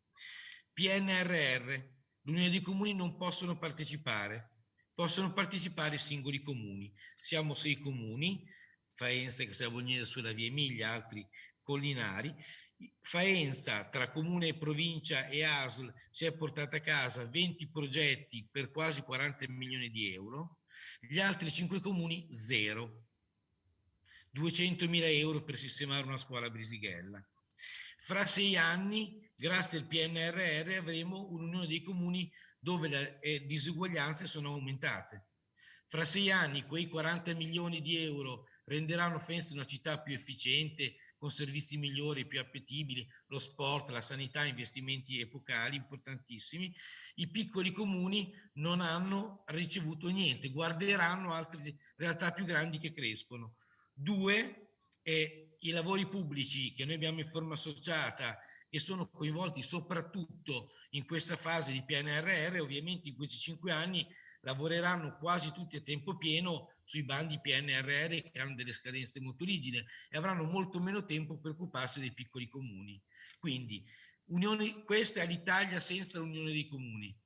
PNRR, l'Unione dei Comuni non possono partecipare, possono partecipare singoli comuni. Siamo sei comuni, Faenza, Casabognese sulla via Emilia, altri collinari, Faenza, tra comune e provincia e ASL, si è portata a casa 20 progetti per quasi 40 milioni di euro, gli altri 5 comuni zero. 200 mila euro per sistemare una scuola Brisighella. Fra sei anni, grazie al PNRR, avremo un'unione dei comuni dove le eh, disuguaglianze sono aumentate. Fra sei anni quei 40 milioni di euro renderanno Faenza una città più efficiente, con servizi migliori, più appetibili, lo sport, la sanità, investimenti epocali importantissimi, i piccoli comuni non hanno ricevuto niente, guarderanno altre realtà più grandi che crescono. Due, eh, i lavori pubblici che noi abbiamo in forma associata e sono coinvolti soprattutto in questa fase di PNRR, ovviamente in questi cinque anni lavoreranno quasi tutti a tempo pieno sui bandi PNRR che hanno delle scadenze molto rigide e avranno molto meno tempo per occuparsi dei piccoli comuni. Quindi unione, questa è l'Italia senza l'Unione dei Comuni.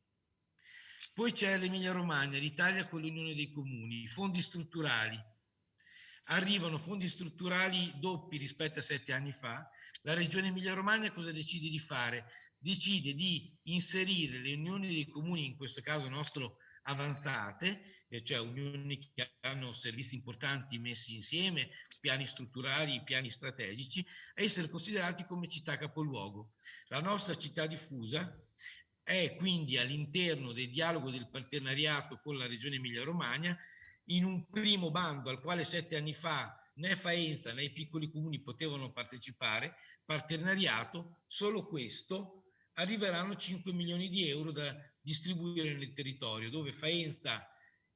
Poi c'è l'Emilia Romagna, l'Italia con l'Unione dei Comuni, i fondi strutturali. Arrivano fondi strutturali doppi rispetto a sette anni fa. La Regione Emilia Romagna cosa decide di fare? Decide di inserire le unioni dei comuni, in questo caso nostro avanzate, cioè unioni che hanno servizi importanti messi insieme, piani strutturali, piani strategici, a essere considerati come città capoluogo. La nostra città diffusa è quindi all'interno del dialogo del partenariato con la Regione Emilia-Romagna in un primo bando al quale sette anni fa né Faenza né i piccoli comuni potevano partecipare, partenariato, solo questo arriveranno 5 milioni di euro da distribuire nel territorio, dove Faenza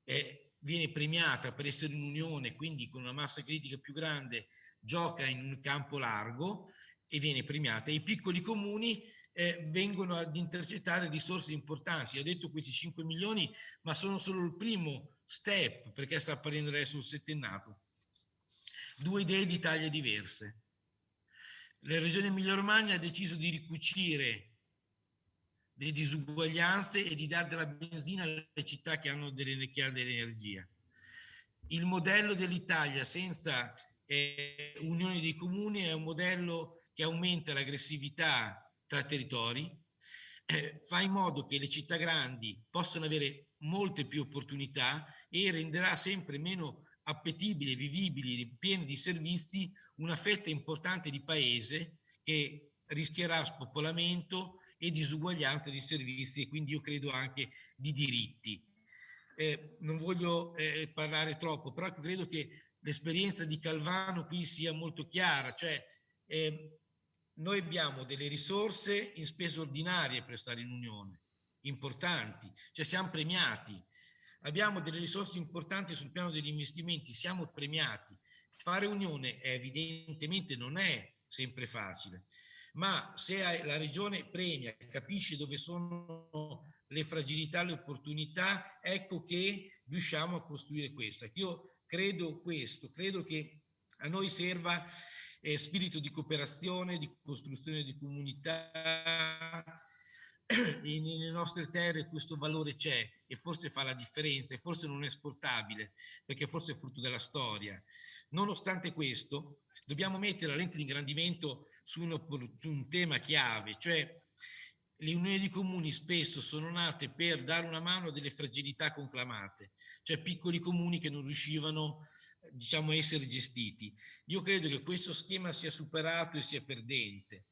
eh, viene premiata per essere un'unione, quindi con una massa critica più grande, gioca in un campo largo e viene premiata. I piccoli comuni eh, vengono ad intercettare risorse importanti. Ho detto questi 5 milioni, ma sono solo il primo step, perché sta apparendo adesso il settennato. Due idee di taglie diverse. La regione Emilia-Romagna ha deciso di ricucire le disuguaglianze e di dare della benzina alle città che hanno delle, che hanno dell'energia. Il modello dell'Italia senza eh, unione dei comuni è un modello che aumenta l'aggressività tra territori, eh, fa in modo che le città grandi possano avere molte più opportunità e renderà sempre meno appetibili, vivibili, pieni di servizi una fetta importante di paese che rischierà spopolamento e disuguaglianza di servizi e quindi io credo anche di diritti. Eh, non voglio eh, parlare troppo, però credo che l'esperienza di Calvano qui sia molto chiara, cioè eh, noi abbiamo delle risorse in spese ordinarie per stare in Unione, importanti, cioè siamo premiati. Abbiamo delle risorse importanti sul piano degli investimenti, siamo premiati. Fare unione evidentemente non è sempre facile, ma se la regione premia, capisce dove sono le fragilità, le opportunità, ecco che riusciamo a costruire questo. Io credo questo, credo che a noi serva eh, spirito di cooperazione, di costruzione di comunità, nelle nostre terre questo valore c'è e forse fa la differenza e forse non è esportabile perché forse è frutto della storia. Nonostante questo, dobbiamo mettere la lente di ingrandimento su, uno, su un tema chiave, cioè le unioni di comuni spesso sono nate per dare una mano a delle fragilità conclamate, cioè piccoli comuni che non riuscivano diciamo, a essere gestiti. Io credo che questo schema sia superato e sia perdente.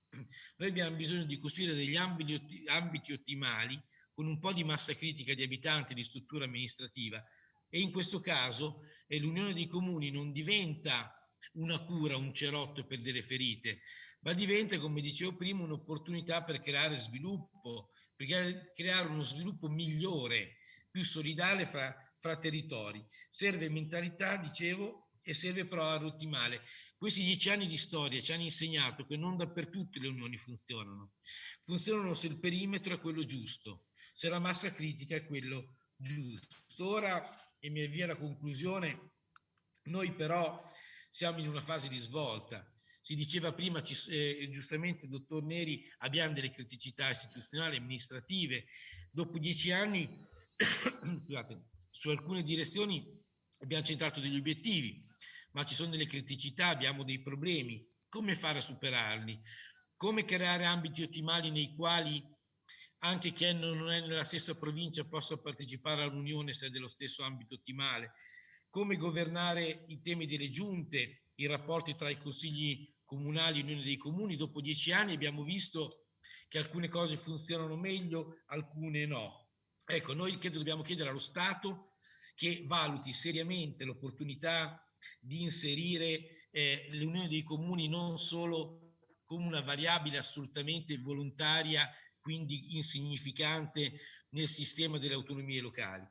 Noi abbiamo bisogno di costruire degli ambiti, ambiti ottimali con un po' di massa critica di abitanti, di struttura amministrativa e in questo caso eh, l'unione dei comuni non diventa una cura, un cerotto per delle ferite, ma diventa, come dicevo prima, un'opportunità per creare sviluppo, per creare uno sviluppo migliore, più solidale fra, fra territori. Serve mentalità, dicevo, e serve però a ottimale. Questi dieci anni di storia ci hanno insegnato che non dappertutto le unioni funzionano. Funzionano se il perimetro è quello giusto, se la massa critica è quello giusto. Ora, e mi avvio alla conclusione, noi però siamo in una fase di svolta. Si diceva prima, eh, giustamente, dottor Neri, abbiamo delle criticità istituzionali e amministrative. Dopo dieci anni, [coughs] scusate, su alcune direzioni abbiamo centrato degli obiettivi, ma ci sono delle criticità, abbiamo dei problemi. Come fare a superarli? Come creare ambiti ottimali nei quali anche chi non è nella stessa provincia possa partecipare all'unione se è dello stesso ambito ottimale? come governare i temi delle giunte, i rapporti tra i consigli comunali e l'unione dei comuni. Dopo dieci anni abbiamo visto che alcune cose funzionano meglio, alcune no. Ecco, noi credo dobbiamo chiedere allo Stato che valuti seriamente l'opportunità di inserire eh, l'unione dei comuni non solo come una variabile assolutamente volontaria, quindi insignificante nel sistema delle autonomie locali.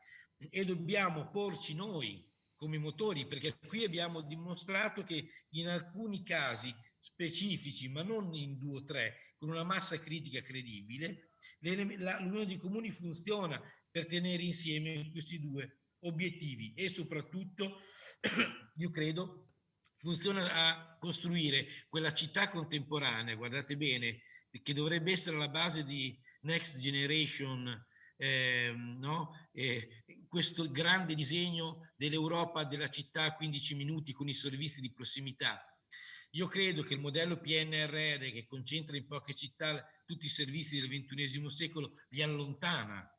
E dobbiamo porci noi come motori, perché qui abbiamo dimostrato che in alcuni casi specifici, ma non in due o tre, con una massa critica credibile, l'unione dei comuni funziona per tenere insieme questi due obiettivi e soprattutto, [clears throat] io credo, funziona a costruire quella città contemporanea, guardate bene, che dovrebbe essere la base di Next Generation eh, no? eh, questo grande disegno dell'Europa della città a 15 minuti con i servizi di prossimità. Io credo che il modello PNRR che concentra in poche città tutti i servizi del XXI secolo li allontana,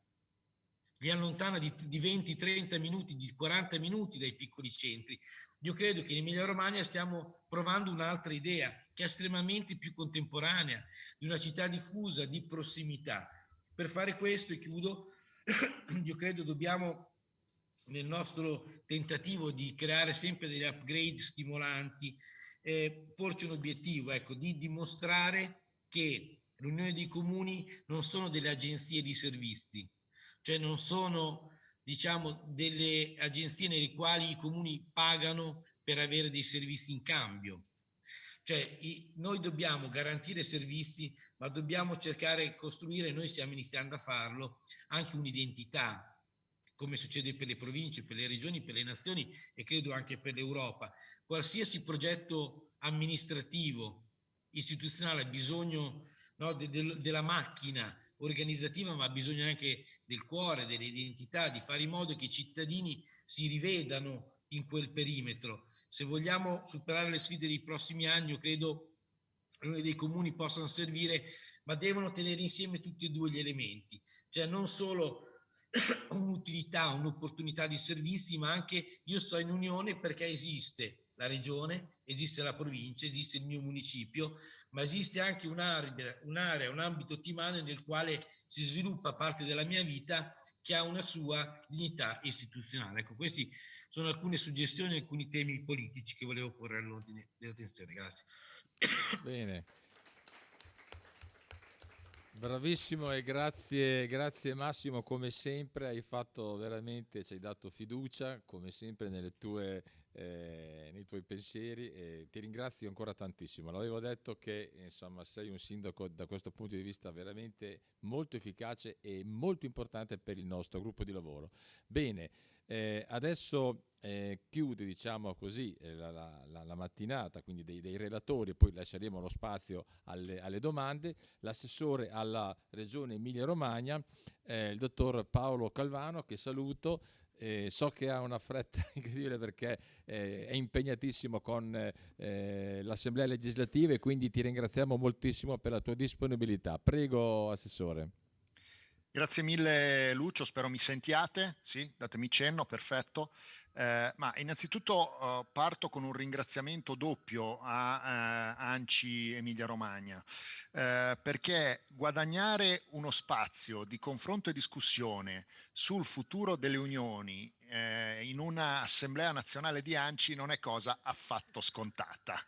li allontana di, di 20-30 minuti, di 40 minuti dai piccoli centri. Io credo che in Emilia Romagna stiamo provando un'altra idea che è estremamente più contemporanea, di una città diffusa, di prossimità. Per fare questo, e chiudo, [clears throat] io credo dobbiamo nel nostro tentativo di creare sempre degli upgrade stimolanti, eh, porci un obiettivo, ecco, di dimostrare che l'Unione dei Comuni non sono delle agenzie di servizi, cioè non sono diciamo delle agenzie nelle quali i comuni pagano per avere dei servizi in cambio, cioè i, noi dobbiamo garantire servizi, ma dobbiamo cercare di costruire, noi stiamo iniziando a farlo, anche un'identità, come succede per le province, per le regioni, per le nazioni e credo anche per l'Europa. Qualsiasi progetto amministrativo, istituzionale ha bisogno no, de, de, della macchina organizzativa, ma ha bisogno anche del cuore, dell'identità, di fare in modo che i cittadini si rivedano in quel perimetro. Se vogliamo superare le sfide dei prossimi anni, io credo che dei comuni possano servire, ma devono tenere insieme tutti e due gli elementi, cioè non solo [clears throat] un'utilità, un'opportunità di servizi, ma anche io sto in unione perché esiste la regione, esiste la provincia, esiste il mio municipio, ma esiste anche un'area, un ambito ottimale nel quale si sviluppa parte della mia vita che ha una sua dignità istituzionale. Ecco, questi sono alcune suggestioni, alcuni temi politici che volevo porre all'ordine dell'attenzione. Grazie. Bene. Bravissimo e grazie, grazie Massimo, come sempre hai fatto veramente, ci hai dato fiducia, come sempre nelle tue, eh, nei tuoi pensieri e ti ringrazio ancora tantissimo. L'avevo detto che insomma sei un sindaco da questo punto di vista veramente molto efficace e molto importante per il nostro gruppo di lavoro. Bene, eh, adesso eh, chiude diciamo così eh, la, la, la, mattinata, quindi dei, dei, relatori, poi lasceremo lo spazio alle, alle domande, l'assessore alla regione Emilia-Romagna, eh, il dottor Paolo Calvano, che saluto. Eh, so che ha una fretta [laughs] incredibile perché eh, è impegnatissimo con eh, l'Assemblea legislativa e quindi ti ringraziamo moltissimo per la tua disponibilità. Prego, Assessore. Grazie mille Lucio, spero mi sentiate, sì, datemi cenno, perfetto. Eh, ma innanzitutto eh, parto con un ringraziamento doppio a eh, ANCI Emilia Romagna, eh, perché guadagnare uno spazio di confronto e discussione sul futuro delle unioni eh, in un'assemblea nazionale di ANCI non è cosa affatto scontata.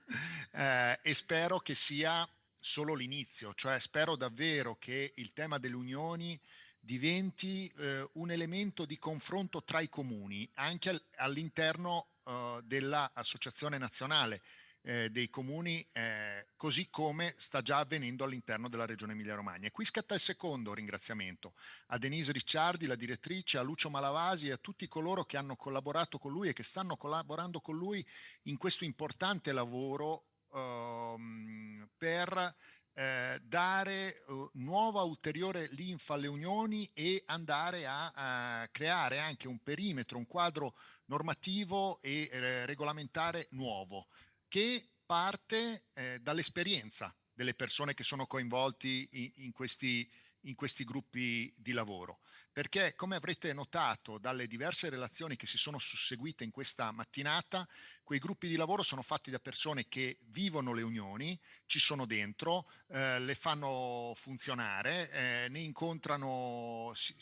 Eh, e spero che sia solo l'inizio, cioè spero davvero che il tema delle unioni diventi eh, un elemento di confronto tra i comuni, anche al, all'interno eh, dell'Associazione Nazionale eh, dei Comuni, eh, così come sta già avvenendo all'interno della Regione Emilia-Romagna. E qui scatta il secondo ringraziamento a Denise Ricciardi, la direttrice, a Lucio Malavasi e a tutti coloro che hanno collaborato con lui e che stanno collaborando con lui in questo importante lavoro ehm, per eh, dare uh, nuova ulteriore linfa alle unioni e andare a, a, creare anche un perimetro, un quadro normativo e eh, regolamentare nuovo che parte eh, dall'esperienza delle persone che sono coinvolti in, in, questi, in questi gruppi di lavoro. Perché come avrete notato dalle diverse relazioni che si sono susseguite in questa mattinata, Quei gruppi di lavoro sono fatti da persone che vivono le unioni, ci sono dentro, eh, le fanno funzionare, eh, ne incontrano, si,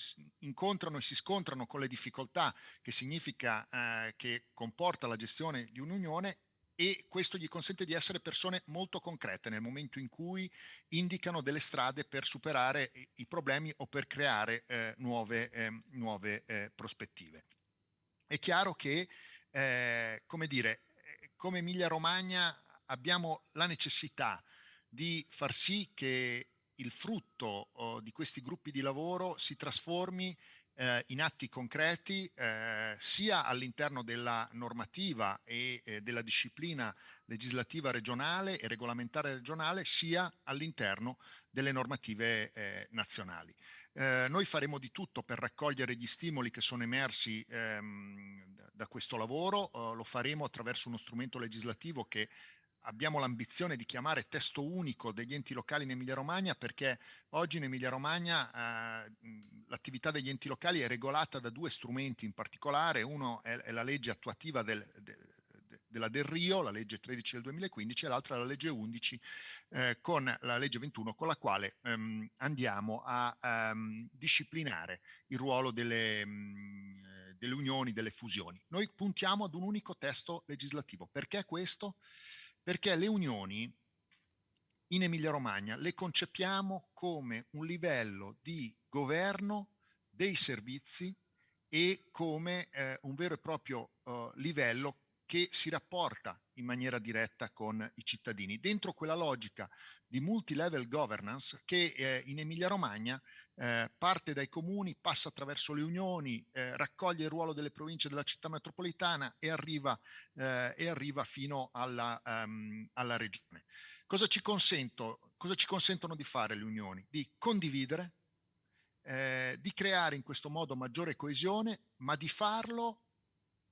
incontrano e si scontrano con le difficoltà che significa eh, che comporta la gestione di un'unione e questo gli consente di essere persone molto concrete nel momento in cui indicano delle strade per superare i problemi o per creare eh, nuove, eh, nuove eh, prospettive. È chiaro che eh, come dire, eh, come Emilia Romagna abbiamo la necessità di far sì che il frutto oh, di questi gruppi di lavoro si trasformi eh, in atti concreti eh, sia all'interno della normativa e eh, della disciplina legislativa regionale e regolamentare regionale sia all'interno delle normative eh, nazionali. Eh, noi faremo di tutto per raccogliere gli stimoli che sono emersi ehm, da questo lavoro, eh, lo faremo attraverso uno strumento legislativo che abbiamo l'ambizione di chiamare testo unico degli enti locali in Emilia Romagna perché oggi in Emilia Romagna eh, l'attività degli enti locali è regolata da due strumenti in particolare, uno è, è la legge attuativa del, de, della Del Rio, la legge 13 del 2015 e l'altra la legge 11 eh, con la legge 21 con la quale ehm, andiamo a ehm, disciplinare il ruolo delle, mh, mm, delle unioni, delle fusioni. Noi puntiamo ad un unico testo legislativo. Perché questo? Perché le unioni in Emilia Romagna le concepiamo come un livello di governo dei servizi e come eh, un vero e proprio eh, livello che si rapporta in maniera diretta con i cittadini, dentro quella logica di multi-level governance che eh, in Emilia-Romagna eh, parte dai comuni, passa attraverso le unioni, eh, raccoglie il ruolo delle province della città metropolitana e arriva, eh, e arriva fino alla, um, alla regione. Cosa ci, consento, cosa ci consentono di fare le unioni? Di condividere, eh, di creare in questo modo maggiore coesione, ma di farlo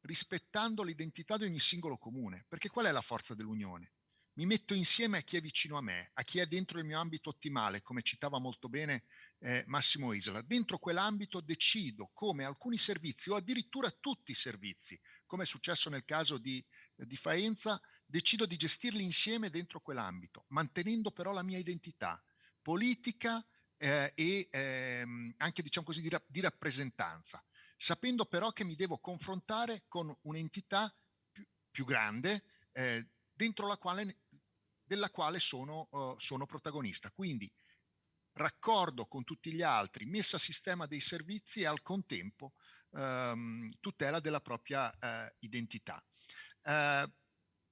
rispettando l'identità di ogni singolo comune. Perché qual è la forza dell'unione? Mi metto insieme a chi è vicino a me, a chi è dentro il mio ambito ottimale, come citava molto bene eh, Massimo Isola. Dentro quell'ambito decido come alcuni servizi o addirittura tutti i servizi, come è successo nel caso di, di Faenza, decido di gestirli insieme dentro quell'ambito, mantenendo però la mia identità politica eh, e ehm, anche diciamo così di, di rappresentanza sapendo però che mi devo confrontare con un'entità più, più grande eh, dentro la quale, della quale sono, uh, sono protagonista. Quindi raccordo con tutti gli altri, messa a sistema dei servizi e al contempo ehm, tutela della propria eh, identità. Eh,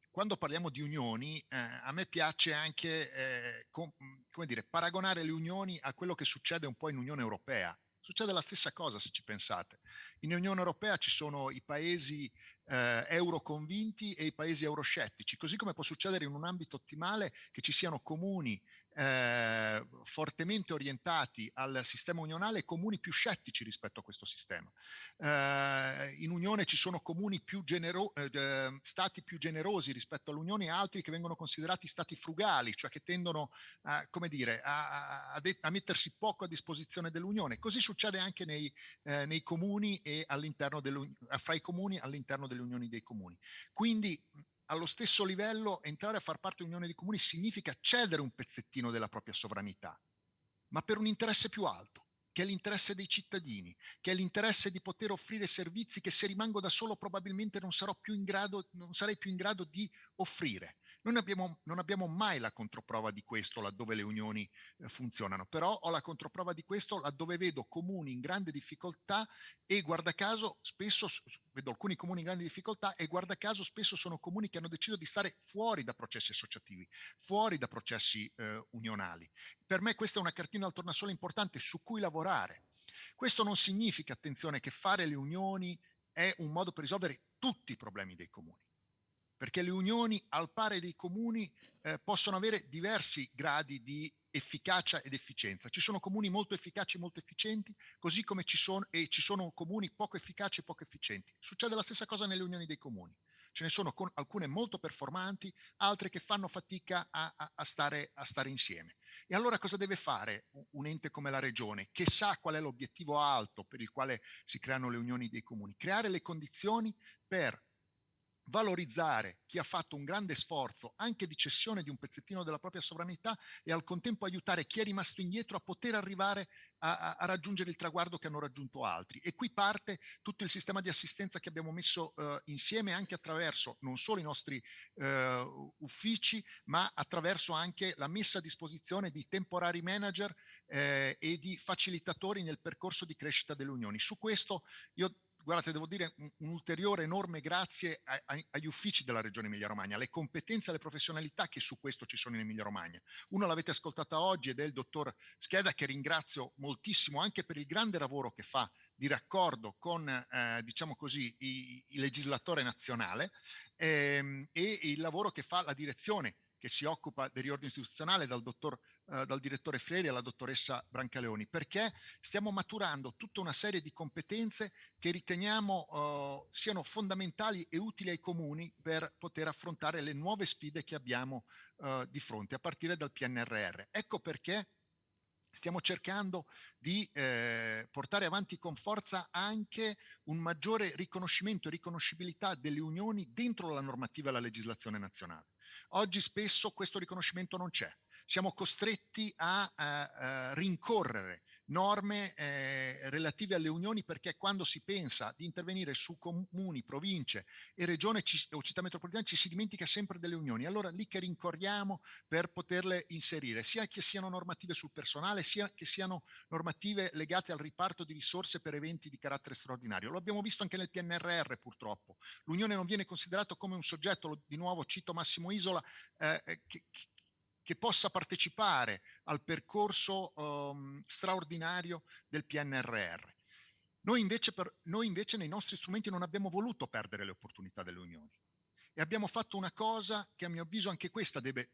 quando parliamo di unioni, eh, a me piace anche eh, com, come dire, paragonare le unioni a quello che succede un po' in Unione Europea. Succede la stessa cosa se ci pensate. In Unione Europea ci sono i paesi eh, euroconvinti e i paesi euroscettici, così come può succedere in un ambito ottimale che ci siano comuni eh, fortemente orientati al sistema unionale e comuni più scettici rispetto a questo sistema. Eh, in Unione ci sono comuni più genero- eh, stati più generosi rispetto all'Unione e altri che vengono considerati stati frugali, cioè che tendono a, dire, a, a, a mettersi poco a disposizione dell'Unione. Così succede anche nei, eh, nei comuni e all'interno fra i comuni all'interno delle unioni dei comuni. Quindi allo stesso livello entrare a far parte dell'Unione dei Comuni significa cedere un pezzettino della propria sovranità, ma per un interesse più alto, che è l'interesse dei cittadini, che è l'interesse di poter offrire servizi che se rimango da solo probabilmente non, più grado, non sarei più in grado di offrire. Noi abbiamo, non abbiamo mai la controprova di questo laddove le unioni eh, funzionano, però ho la controprova di questo laddove vedo comuni in grande difficoltà e guarda caso spesso vedo alcuni comuni in grande difficoltà e guarda caso spesso sono comuni che hanno deciso di stare fuori da processi associativi, fuori da processi eh, unionali. Per me questa è una cartina al tornasole importante su cui lavorare. Questo non significa, attenzione, che fare le unioni è un modo per risolvere tutti i problemi dei comuni perché le unioni al pari dei comuni eh, possono avere diversi gradi di efficacia ed efficienza. Ci sono comuni molto efficaci e molto efficienti, così come ci sono, e ci sono comuni poco efficaci e poco efficienti. Succede la stessa cosa nelle unioni dei comuni. Ce ne sono con, alcune molto performanti, altre che fanno fatica a, a, a, stare, a stare insieme. E allora cosa deve fare un ente come la regione, che sa qual è l'obiettivo alto per il quale si creano le unioni dei comuni? Creare le condizioni per valorizzare chi ha fatto un grande sforzo anche di cessione di un pezzettino della propria sovranità e al contempo aiutare chi è rimasto indietro a poter arrivare a, a, a raggiungere il traguardo che hanno raggiunto altri. E qui parte tutto il sistema di assistenza che abbiamo messo eh, insieme anche attraverso non solo i nostri eh, uffici, ma attraverso anche la messa a disposizione di temporari manager eh, e di facilitatori nel percorso di crescita delle unioni. Su questo io guardate, devo dire un, un ulteriore enorme grazie a, a, agli uffici della Regione Emilia-Romagna, alle competenze alle professionalità che su questo ci sono in Emilia-Romagna. Uno l'avete ascoltata oggi ed è il dottor Scheda che ringrazio moltissimo anche per il grande lavoro che fa di raccordo con, eh, diciamo così, il legislatore nazionale ehm, e il lavoro che fa la direzione che si occupa del riordino istituzionale dal, dottor, eh, dal direttore Freri alla dottoressa Brancaleoni, perché stiamo maturando tutta una serie di competenze che riteniamo eh, siano fondamentali e utili ai comuni per poter affrontare le nuove sfide che abbiamo eh, di fronte, a partire dal PNRR. Ecco perché stiamo cercando di eh, portare avanti con forza anche un maggiore riconoscimento e riconoscibilità delle unioni dentro la normativa e la legislazione nazionale. Oggi spesso questo riconoscimento non c'è. Siamo costretti a, a, a rincorrere norme eh, relative alle unioni perché quando si pensa di intervenire su comuni, province e regione ci, o città metropolitane ci si dimentica sempre delle unioni. Allora lì che rincorriamo per poterle inserire, sia che siano normative sul personale, sia che siano normative legate al riparto di risorse per eventi di carattere straordinario. Lo abbiamo visto anche nel PNRR purtroppo. L'unione non viene considerato come un soggetto, lo, di nuovo cito Massimo Isola, eh, eh che, che possa partecipare al percorso um, straordinario del PNRR. Noi invece, per, noi invece nei nostri strumenti non abbiamo voluto perdere le opportunità delle unioni e abbiamo fatto una cosa che a mio avviso anche questa deve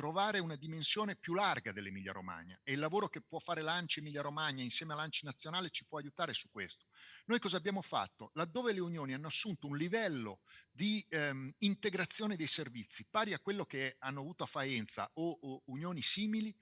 trovare una dimensione più larga dell'Emilia Romagna e il lavoro che può fare l'ANCI Emilia Romagna insieme all'ANCI nazionale ci può aiutare su questo. Noi cosa abbiamo fatto? Laddove le unioni hanno assunto un livello di ehm, integrazione dei servizi pari a quello che hanno avuto a Faenza o, o unioni simili,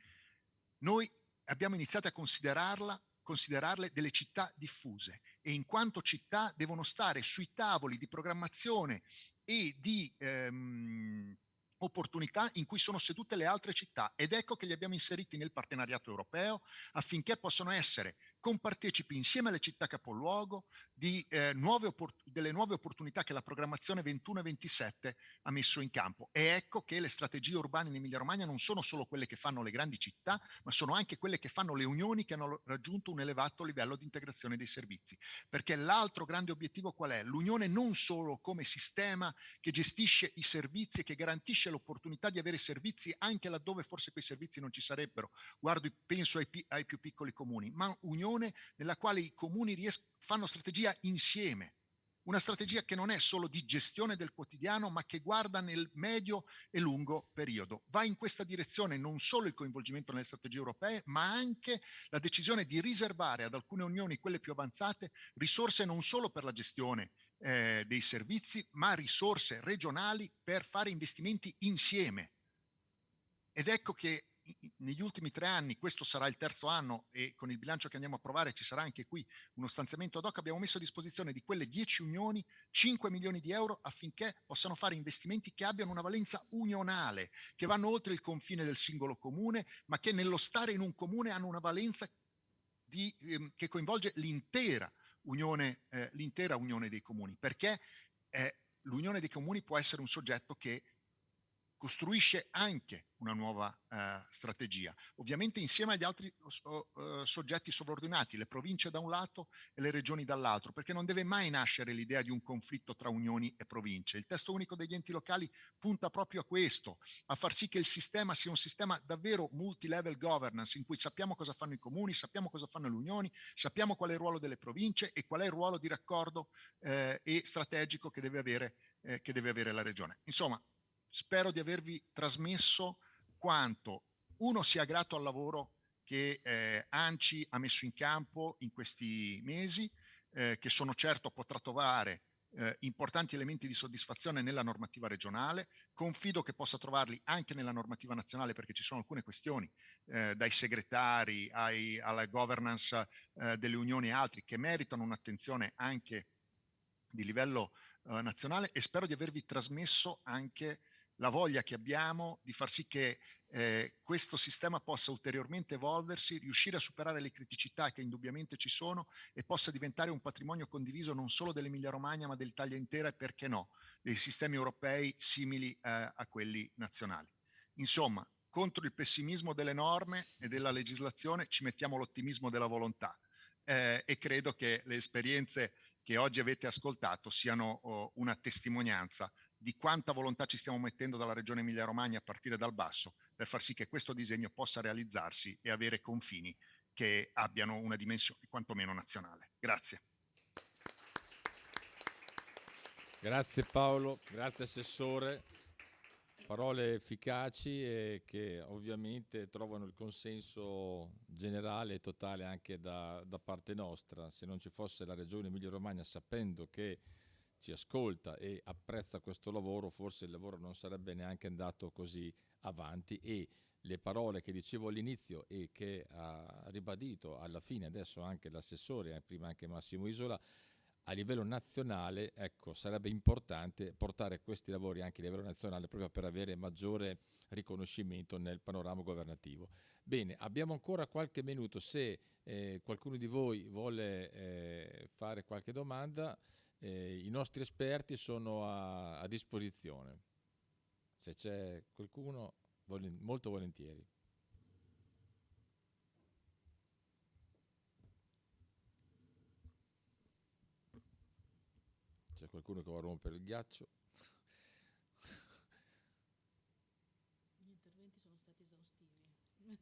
noi abbiamo iniziato a considerarla considerarle delle città diffuse e in quanto città devono stare sui tavoli di programmazione e di ehm, opportunità in cui sono sedute le altre città ed ecco che li abbiamo inseriti nel partenariato europeo affinché possano essere compartecipi insieme alle città capoluogo di, eh, nuove delle nuove opportunità che la programmazione 21-27 ha messo in campo. E ecco che le strategie urbane in Emilia-Romagna non sono solo quelle che fanno le grandi città, ma sono anche quelle che fanno le unioni che hanno raggiunto un elevato livello di integrazione dei servizi. Perché l'altro grande obiettivo qual è? L'unione non solo come sistema che gestisce i servizi e che garantisce l'opportunità di avere servizi anche laddove forse quei servizi non ci sarebbero. Guardo, penso ai, ai più piccoli comuni, ma unione nella quale i comuni fanno strategia insieme. Una strategia che non è solo di gestione del quotidiano, ma che guarda nel medio e lungo periodo. Va in questa direzione non solo il coinvolgimento nelle strategie europee, ma anche la decisione di riservare ad alcune unioni, quelle più avanzate, risorse non solo per la gestione eh, dei servizi, ma risorse regionali per fare investimenti insieme. Ed ecco che negli ultimi tre anni, questo sarà il terzo anno e con il bilancio che andiamo a approvare ci sarà anche qui uno stanziamento ad hoc, abbiamo messo a disposizione di quelle 10 unioni 5 milioni di euro affinché possano fare investimenti che abbiano una valenza unionale, che vanno oltre il confine del singolo comune, ma che nello stare in un comune hanno una valenza di, ehm, che coinvolge l'intera unione, eh, l'intera unione dei comuni, perché eh, l'unione dei comuni può essere un soggetto che costruisce anche una nuova eh, strategia, ovviamente insieme agli altri uh, soggetti sovraordinati, le province da un lato e le regioni dall'altro, perché non deve mai nascere l'idea di un conflitto tra unioni e province. Il testo unico degli enti locali punta proprio a questo, a far sì che il sistema sia un sistema davvero multi-level governance, in cui sappiamo cosa fanno i comuni, sappiamo cosa fanno le unioni, sappiamo qual è il ruolo delle province e qual è il ruolo di raccordo eh, e strategico che deve avere, eh, che deve avere la regione. Insomma, spero di avervi trasmesso quanto uno sia grato al lavoro che eh, ANCI ha messo in campo in questi mesi, eh, che sono certo potrà trovare eh, importanti elementi di soddisfazione nella normativa regionale, confido che possa trovarli anche nella normativa nazionale perché ci sono alcune questioni, eh, dai segretari ai, alla governance eh, delle unioni e altri, che meritano un'attenzione anche di livello eh, nazionale e spero di avervi trasmesso anche la voglia che abbiamo di far sì che eh, questo sistema possa ulteriormente evolversi, riuscire a superare le criticità che indubbiamente ci sono e possa diventare un patrimonio condiviso non solo dell'Emilia Romagna ma dell'Italia intera e perché no, dei sistemi europei simili eh, a quelli nazionali. Insomma, contro il pessimismo delle norme e della legislazione ci mettiamo l'ottimismo della volontà eh, e credo che le esperienze che oggi avete ascoltato siano oh, una testimonianza di quanta volontà ci stiamo mettendo dalla regione Emilia Romagna a partire dal basso per far sì che questo disegno possa realizzarsi e avere confini che abbiano una dimensione quantomeno nazionale. Grazie. Grazie Paolo, grazie Assessore. Parole efficaci e che ovviamente trovano il consenso generale e totale anche da, da parte nostra. Se non ci fosse la Regione Emilia Romagna sapendo che ci ascolta e apprezza questo lavoro, forse il lavoro non sarebbe neanche andato così avanti e le parole che dicevo all'inizio e che ha ribadito alla fine adesso anche l'assessore e prima anche Massimo Isola, a livello nazionale ecco, sarebbe importante portare questi lavori anche a livello nazionale proprio per avere maggiore riconoscimento nel panorama governativo. Bene, abbiamo ancora qualche minuto, se eh, qualcuno di voi vuole eh, fare qualche domanda eh, i nostri esperti sono a, a disposizione. Se c'è qualcuno, volen- molto volentieri. C'è qualcuno che vuole rompere il ghiaccio? Gli interventi sono stati esaustivi.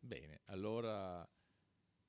Bene, allora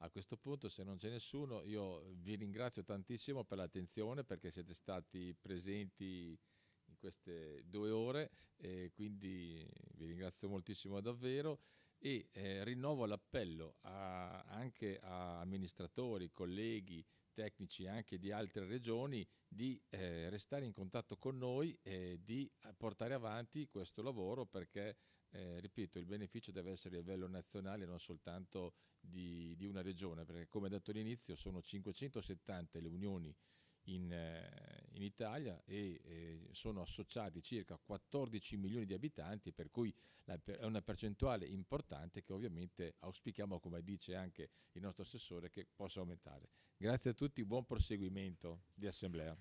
a questo punto, se non c'è nessuno, io vi ringrazio tantissimo per l'attenzione perché siete stati presenti in queste due ore e quindi vi ringrazio moltissimo davvero. E eh, rinnovo l'appello a, anche a amministratori, colleghi, tecnici anche di altre regioni di eh, restare in contatto con noi e di portare avanti questo lavoro perché eh, ripeto, il beneficio deve essere a livello nazionale, non soltanto di, di una regione, perché come detto all'inizio sono 570 le unioni in, eh, in Italia e eh, sono associati circa 14 milioni di abitanti, per cui la, è una percentuale importante che ovviamente auspichiamo, come dice anche il nostro assessore, che possa aumentare. Grazie a tutti, buon proseguimento di assemblea.